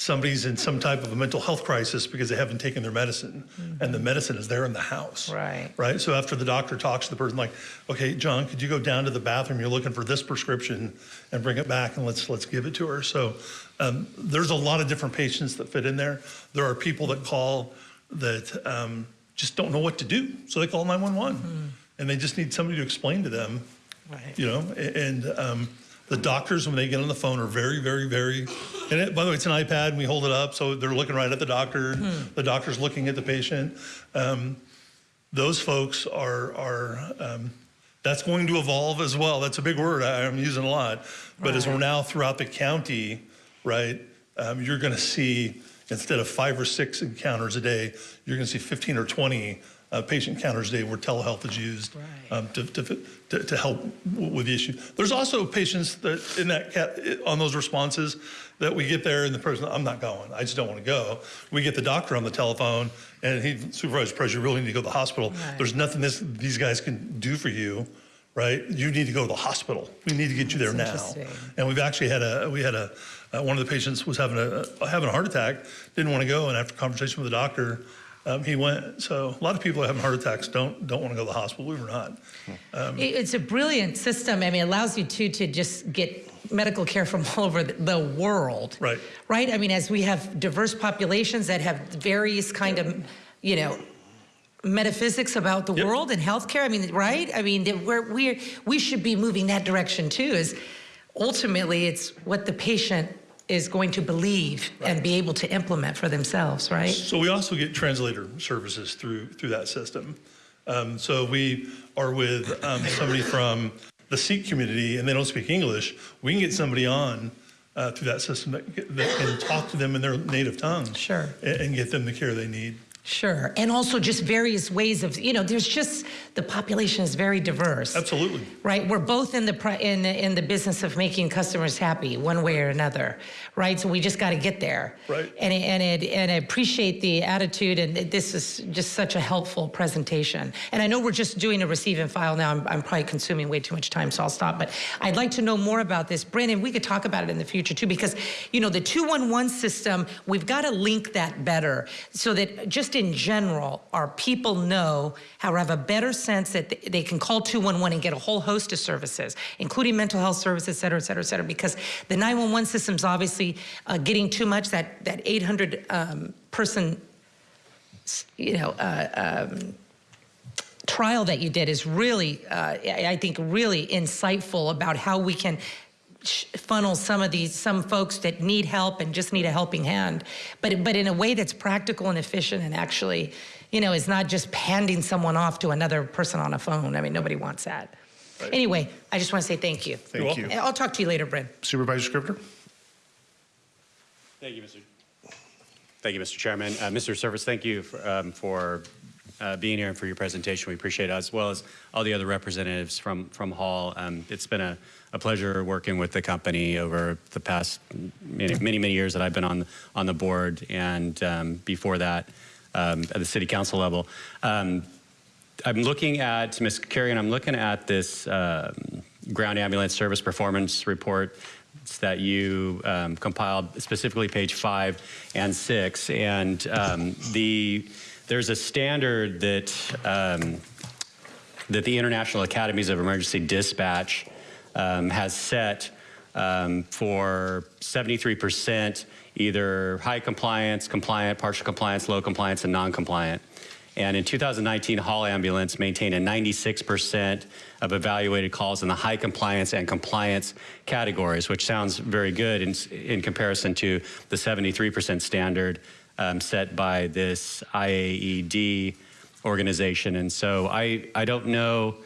somebody's in some type of a mental health crisis because they haven't taken their medicine, and the medicine is there in the house. Right. Right. So after the doctor talks to the person, like, okay, John, could you go down to the bathroom? You're looking for this prescription, and bring it back, and let's let's give it to her. So um, there's a lot of different patients that fit in there. There are people that call that um, just don't know what to do, so they call 911, and they just need somebody to explain to them Right. you know, and um, the doctors, when they get on the phone, are very, very, very, and it, by the way, it's an iPad, and we hold it up, so they're looking right at the doctor, Hmm. the doctor's looking at the patient. Um, those folks are, are um, that's going to evolve as well. That's a big word I, I'm using a lot. But as we're now throughout the county, right, um, you're going to see, instead of five or six encounters a day, you're going to see 15 or 20 uh, patient counters a day where telehealth is used um, to, to, to, to help with the issue. There's also patients that in that on those responses that we get there and the person, I'm not going, I just don't want to go. We get the doctor on the telephone and he, Supervisor Perez, you really need to go to the hospital. Right. There's nothing this, these guys can do for you, right? You need to go to the hospital. We need to get you there now. That's interesting. And we've actually had a, we had a, uh, one of the patients was having a, having a heart attack, didn't want to go, and after conversation with the doctor, um, he went. So a lot of people have heart attacks don't don't want to go to the hospital, believe it or not. Um, It's a brilliant system. I mean, it allows you to to just get medical care from all over the- the world. Right. Right. I mean, as we have diverse populations that have various kind of, you know, metaphysics about the world and healthcare. I mean, right? I mean, we're we're, we should be moving that direction too. Is ultimately it's what the patient is going to believe and be able to implement for themselves. Right. So we also get translator services through through that system. Um, so we are with um, somebody from the Sikh community, and they don't speak English. We can get somebody on uh, through that system that, that can talk to them in their native tongue. Sure. And, and get them the care they need. Sure. And also just various ways of, you know, there's just, the population is very diverse. Absolutely. Right? We're both in the, in, the- in the business of making customers happy one way or another, right? So we just got to get there. Right. And, and, it, and I appreciate the attitude, and this is just such a helpful presentation. And I know we're just doing a receive and file now. I'm, I'm probably consuming way too much time, so I'll stop. But I'd like to know more about this. Brandon, we could talk about it in the future too, because, you know, the 211 system, we've got to link that better so that just in general, our people know how to have a better sense that they can call 211 and get a whole host of services, including mental health services, et cetera, et cetera, et cetera, because the 911 system's obviously uh, getting too much, that, that 800 um, person, you know, uh, um, trial that you did is really, uh, I think, really insightful about how we can funnel some of these some folks that need help and just need a helping hand, but but in a way that's practical and efficient and actually, you know, is not just handing someone off to another person on a phone. I mean, nobody wants that. Anyway, I just want to say thank you. Thank you. And I'll talk to you later, Brynn. Supervisor Scrivner? Thank you, Mr. Thank you, Mr. Chairman. Uh, Mr. Surface, thank you for, um, for uh, being here and for your presentation. We appreciate it, as well as all the other representatives from, from Hall. Um, it's been a, a pleasure working with the company over the past many, many, many years that I've been on, on the board and um, before that um, at the city council level. Um, I'm looking at, Ms. Carrigan, I'm looking at this um, ground ambulance service performance report that you um, compiled, specifically page five and six. And um, the, there's a standard that, um, that the International Academies of Emergency Dispatch um, has set um, for 73% either high compliance, compliant, partial compliance, low compliance, and non-compliant. And in 2019, Hall Ambulance maintained a 96% of evaluated calls in the high compliance and compliance categories, which sounds very good in, in comparison to the 73% standard um, set by this IAED organization. And so I, I don't know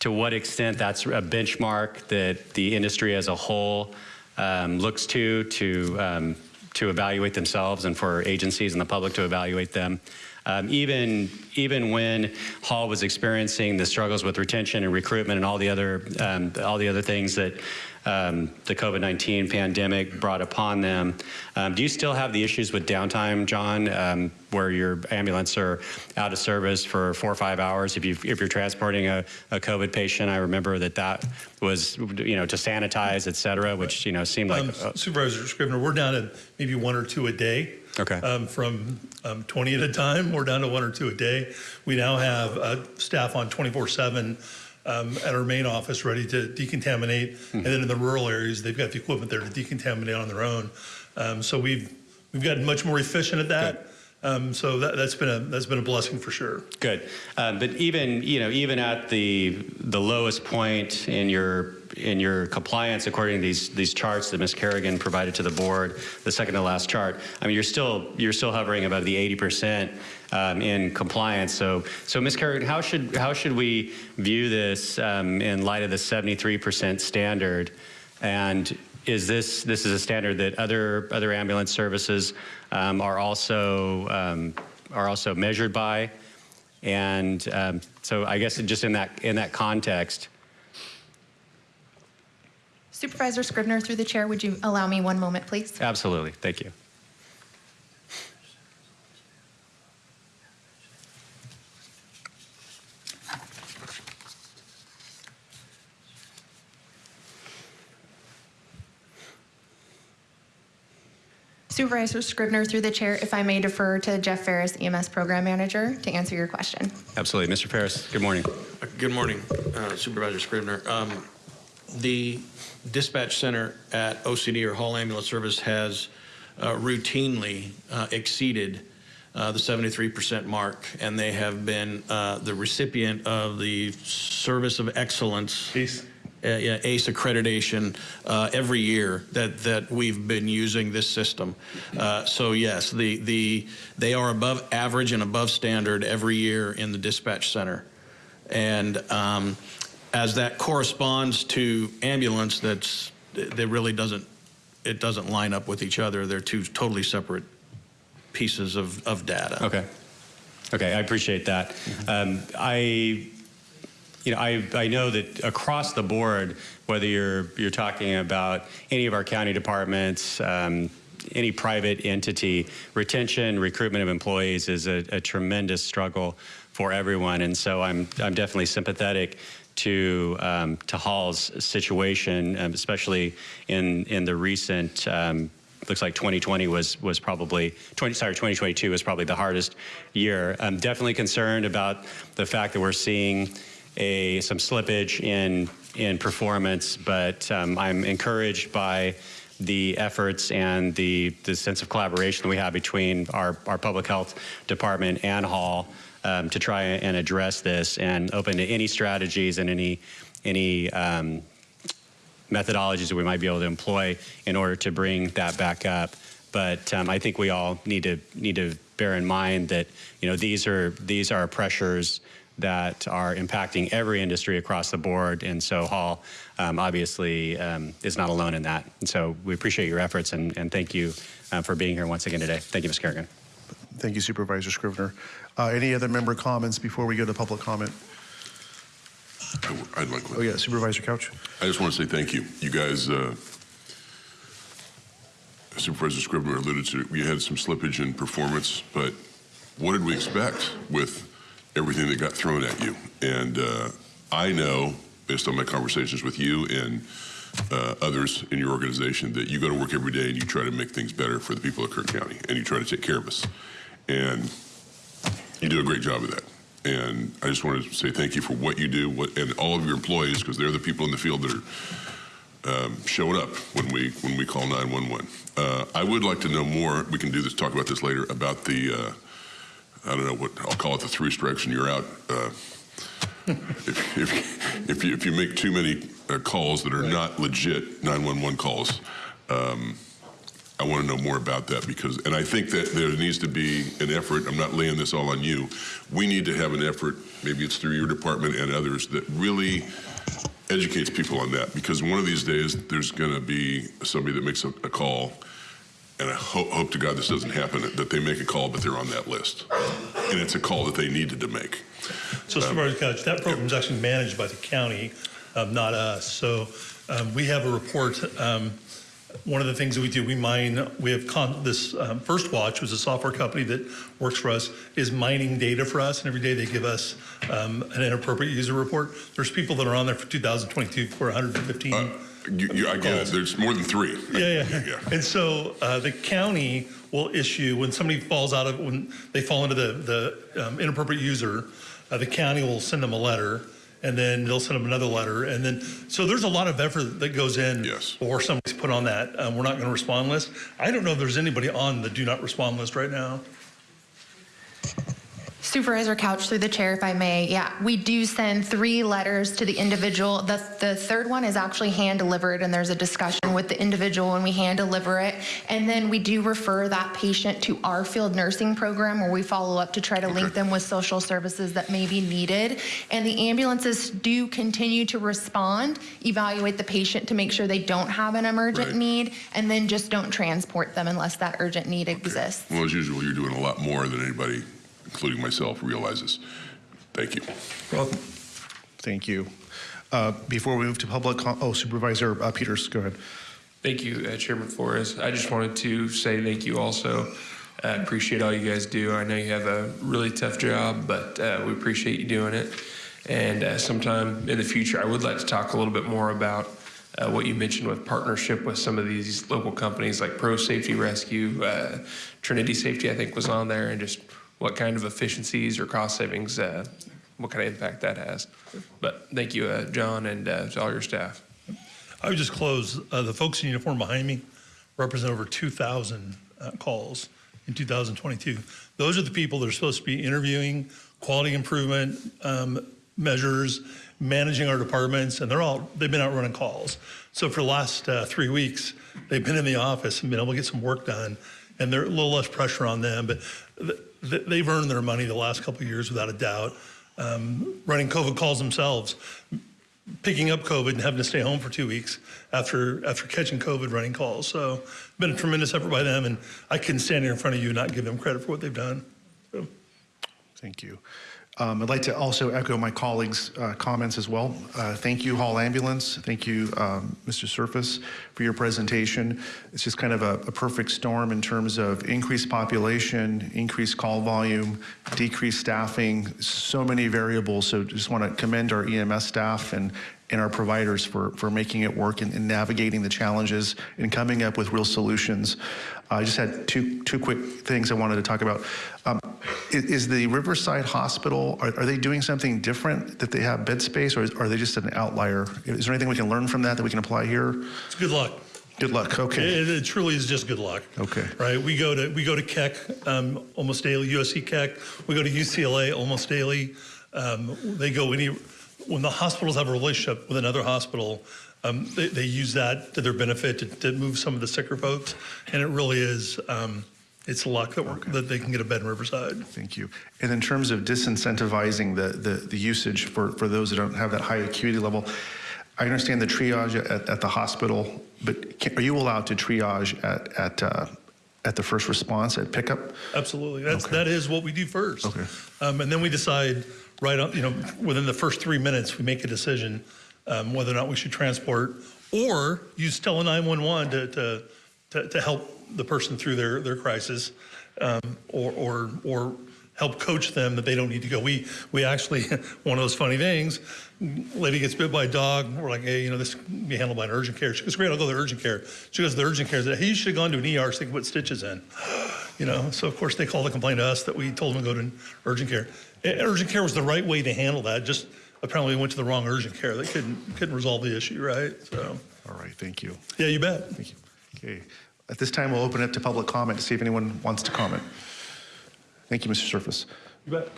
to what extent that's a benchmark that the industry as a whole um, looks to to um, to evaluate themselves and for agencies and the public to evaluate them. Um, even even when Hall was experiencing the struggles with retention and recruitment and all the other um, all the other things that um, the COVID-19 pandemic brought upon them, um, do you still have the issues with downtime, John, um, where your ambulance are out of service for four or five hours if you if you're transporting a, a COVID patient? I remember that that was you know to sanitize, et cetera, which you know seemed like uh, Supervisor Scrivner, we're down to maybe one or two a day. Okay. Um, from um, 20 at a time, we're down to one or two a day. We now have uh, staff on 24/7 um, at our main office ready to decontaminate, and then in the rural areas, they've got the equipment there to decontaminate on their own. Um, so we've we've gotten much more efficient at that. Um, so that, that's been a that's been a blessing for sure. Good, um, but even you know even at the the lowest point in your in your compliance, according to these these charts that Ms. Carrigan provided to the board, the second to last chart, I mean you're still you're still hovering above the 80 percent um, in compliance. So so Ms. Carrigan, how should how should we view this um, in light of the 73 percent standard? And is this this is a standard that other other ambulance services um, are also um, are also measured by? And um, so I guess just in that in that context, Supervisor Scrivner, through the chair, would you allow me one moment, please? absolutely. Thank you. Supervisor Scrivner, through the chair, if I may defer to Jeff Fariss, EMS Program Manager, to answer your question. Absolutely. Mr. Fariss, good morning. Good morning, uh, Supervisor Scrivner. Um, The dispatch center at OCD or Hall Ambulance Service has uh, routinely uh, exceeded uh, the 73% mark, and they have been uh, the recipient of the Service of Excellence. ACE. Yeah, ACE accreditation uh, every year that, that we've been using this system. Uh, So yes, the, the, they are above average and above standard every year in the dispatch center. And um, as that corresponds to ambulance, that's, that really doesn't, it doesn't line up with each other. They're two totally separate pieces of, of data. Okay. Okay, I appreciate that. Um, I, you know, I, I know that across the board, whether you're you're talking about any of our county departments, um, any private entity, retention, recruitment of employees is a, a tremendous struggle for everyone, and so I'm I'm definitely sympathetic to um, to Hall's situation, um, especially in in the recent. Um, looks like 2020 was was probably 20 sorry 2022 was probably the hardest year. I'm definitely concerned about the fact that we're seeing a some slippage in in performance, but um, I'm encouraged by the efforts and the the sense of collaboration that we have between our our public health department and Hall um, to try and address this and open to any strategies and any any um, methodologies that we might be able to employ in order to bring that back up. But um, I think we all need to need to bear in mind that you know these are these are pressures that are impacting every industry across the board, and so Hall um, obviously um, is not alone in that. And so we appreciate your efforts and, and thank you uh, for being here once again today. Thank you, Ms. Carrigan. Thank you, Supervisor Scrivner. Uh, any other member comments before we go to public comment? I'd like Oh yeah, Supervisor Couch. I just want to say thank you. You guys, uh, Supervisor Scrivner alluded to, we had some slippage in performance, but what did we expect with everything that got thrown at you? And uh, I know, based on my conversations with you and uh, others in your organization, that you go to work every day and you try to make things better for the people of Kern County, and you try to take care of us. And you do a great job of that. And I just want to say thank you for what you do, what, and all of your employees, because they're the people in the field that are um, showing up when we when we call 911. Uh, I would like to know more. We can do this, talk about this later about the. Uh, I don't know what I'll call it the three strikes and you're out. Uh, if, if, if, you, if you make too many uh, calls that are not legit 911 calls, um, I want to know more about that because, and I think that there needs to be an effort. I'm not laying this all on you. We need to have an effort, maybe it's through your department and others, that really educates people on that because one of these days there's going to be somebody that makes a, a call and I hope, hope to God this doesn't happen, that they make a call, but they're on that list. And it's a call that they needed to make. So Supervisor Couch, that program is actually managed by the county, um, not us. So um, we have a report. Um, one of the things that we do, we mine, we have con this um, First Watch, which is a software company that works for us, is mining data for us. And every day they give us um, an inappropriate user report. There's people that are on there for 2022 for 115. Uh, you, you, I get it. There's more than three. Yeah, yeah. And so uh, the county will issue, when somebody falls out of, when they fall into the, the um, inappropriate user, uh, the county will send them a letter and then they'll send them another letter. And then, so there's a lot of effort that goes in yes. before somebody's put on that. Um, we're not going to respond list. I don't know if there's anybody on the do not respond list right now. Supervisor Couch, through the chair, if I may, yeah, we do send three letters to the individual. The, the third one is actually hand delivered, and there's a discussion with the individual when we hand deliver it. And then we do refer that patient to our field nursing program where we follow up to try to link them with social services that may be needed. And the ambulances do continue to respond, evaluate the patient to make sure they don't have an emergent Right. need, and then just don't transport them unless that urgent need exists. Well, as usual, you're doing a lot more than anybody, including myself, realizes. Thank you. Thank you. Uh, before we move to public, oh, Supervisor uh, Peters, go ahead. Thank you, uh, Chairman Flores. I just wanted to say thank you also. I appreciate all you guys do. I know you have a really tough job, but uh, we appreciate you doing it. And uh, sometime in the future, I would like to talk a little bit more about uh, what you mentioned with partnership with some of these local companies like Pro Safety Rescue, uh, Trinity Safety, I think was on there, and just what kind of efficiencies or cost savings, uh, what kind of impact that has. But thank you, uh, John, and uh, to all your staff. I would just close. Uh, the folks in uniform behind me represent over 2,000 uh, calls in 2022. Those are the people that are supposed to be interviewing, quality improvement um, measures, managing our departments, and they're all they've been out running calls. So for the last uh, three weeks, they've been in the office and been able to get some work done, and they're a little less pressure on them. But they've earned their money the last couple of years without a doubt, um, running COVID calls themselves picking up COVID and having to stay home for two weeks after after catching COVID running calls. So been a tremendous effort by them, and I couldn't stand here in front of you and not give them credit for what they've done. So. Thank you. Um, I'd like to also echo my colleagues' uh, comments as well. Uh, thank you, Hall Ambulance. Thank you, um, Mr. Surface, for your presentation. It's just kind of a, a perfect storm in terms of increased population, increased call volume, decreased staffing, so many variables. So just want to commend our EMS staff and, and our providers for, for making it work and, and navigating the challenges and coming up with real solutions. I just had two, two quick things I wanted to talk about. Um, is, is the Riverside Hospital, are, are they doing something different that they have bed space or is, are they just an outlier? Is there anything we can learn from that that we can apply here? It's good luck. Good luck, okay. It, it truly is just good luck. Okay. Right. We go to we go to Keck um, almost daily. USC Keck. We go to UCLA almost daily. Um, they go any when the hospitals have a relationship with another hospital. Um, they, they use that to their benefit to, to move some of the sicker folks, and it really is. Um, it's luck that, we're, that they can get a bed in Riverside. Thank you. And in terms of disincentivizing the, the, the usage for, for those that don't have that high acuity level, I understand the triage at, at the hospital, but can, are you allowed to triage at, at, uh, at the first response at pickup? Absolutely. That's that is what we do first. Okay. Um, and then we decide right on, you know, within the first three minutes, we make a decision um, whether or not we should transport or use Tele 911 to, to, to, to help the person through their, their crisis um, or, or, or help coach them that they don't need to go. We, we actually, one of those funny things, lady gets bit by a dog. We're like, hey, you know, this can be handled by an urgent care. She goes, great, I'll go to the urgent care. She goes to the urgent care. You should have gone to an ER so they can put stitches in. You know, so of course they called to complaint to us that we told them to go to an urgent care. Urgent care was the right way to handle that. Just apparently we went to the wrong urgent care. They couldn't couldn't resolve the issue, right? So. All right, thank you. Yeah, you bet. Thank you. Okay. At this time, we'll open it to public comment to see if anyone wants to comment. Thank you, Mr. Surface. You bet.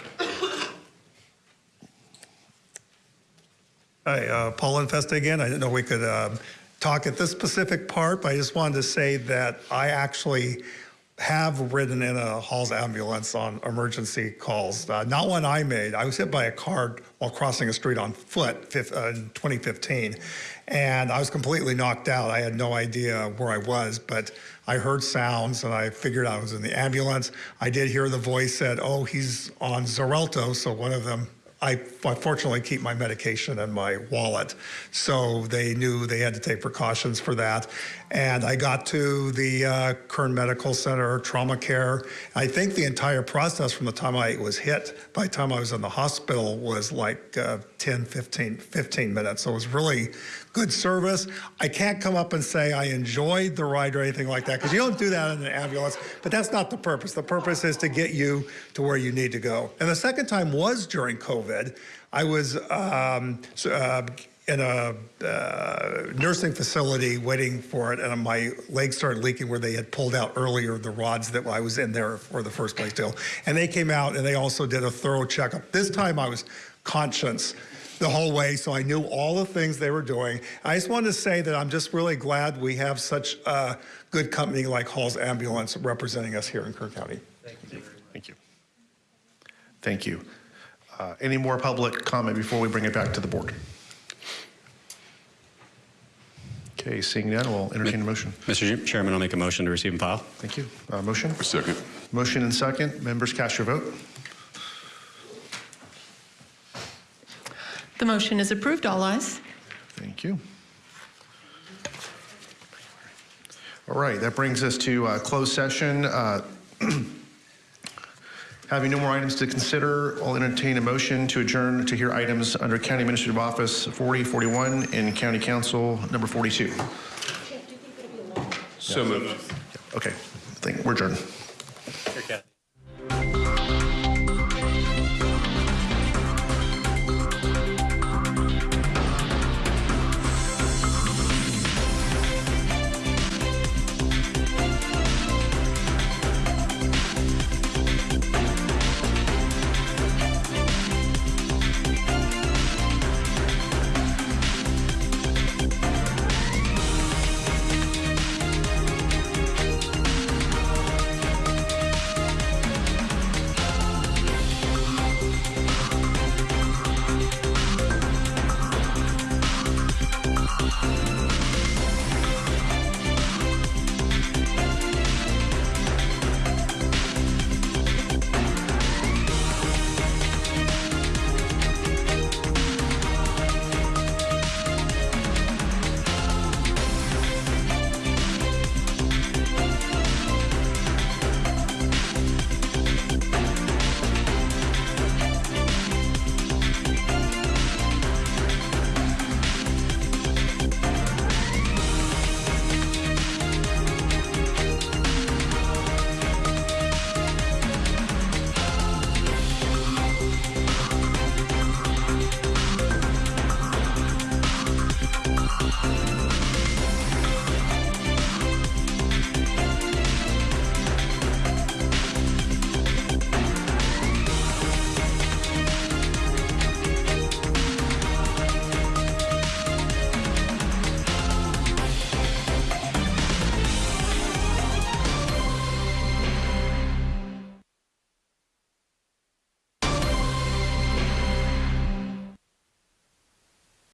Hi, uh, Paul Infesta again. I didn't know we could um, talk at this specific part, but I just wanted to say that I actually have ridden in a Hall's ambulance on emergency calls. Uh, not one I made. I was hit by a car while crossing a street on foot fif- uh, 2015, and I was completely knocked out. I had no idea where I was, but I heard sounds and I figured I was in the ambulance. I did hear the voice said, "Oh, he's on Xarelto," so one of them I fortunately keep my medication in my wallet. So they knew they had to take precautions for that. And I got to the uh, Kern Medical Center, trauma care. I think the entire process from the time I was hit, by the time I was in the hospital, was like uh, 10, 15, 15 minutes. So it was really good service. I can't come up and say I enjoyed the ride or anything like that because you don't do that in an ambulance, but that's not the purpose. The purpose is to get you to where you need to go. And the second time was during COVID. I was um, uh, in a uh, nursing facility waiting for it, and my legs started leaking where they had pulled out earlier the rods that I was in there for the first place deal. And they came out and they also did a thorough checkup. This time I was conscious the whole way, so I knew all the things they were doing. I just wanted to say that I'm just really glad we have such a good company like Hall's Ambulance representing us here in Kern County. Thank you. Thank you. Thank you. Uh, any more public comment before we bring it back to the board? Okay, seeing none, we'll entertain a motion. Mr. Chairman, I'll make a motion to receive and file. Thank you. Uh, motion? A second. Motion and second. Members, cast your vote. The motion is approved. All ayes. Thank you. All right, that brings us to uh, closed session. Uh, Having no more items to consider, I'll entertain a motion to adjourn to hear items under County Administrative Office 4041 and County Counsel number 42. So moved. Okay, I think we're adjourned.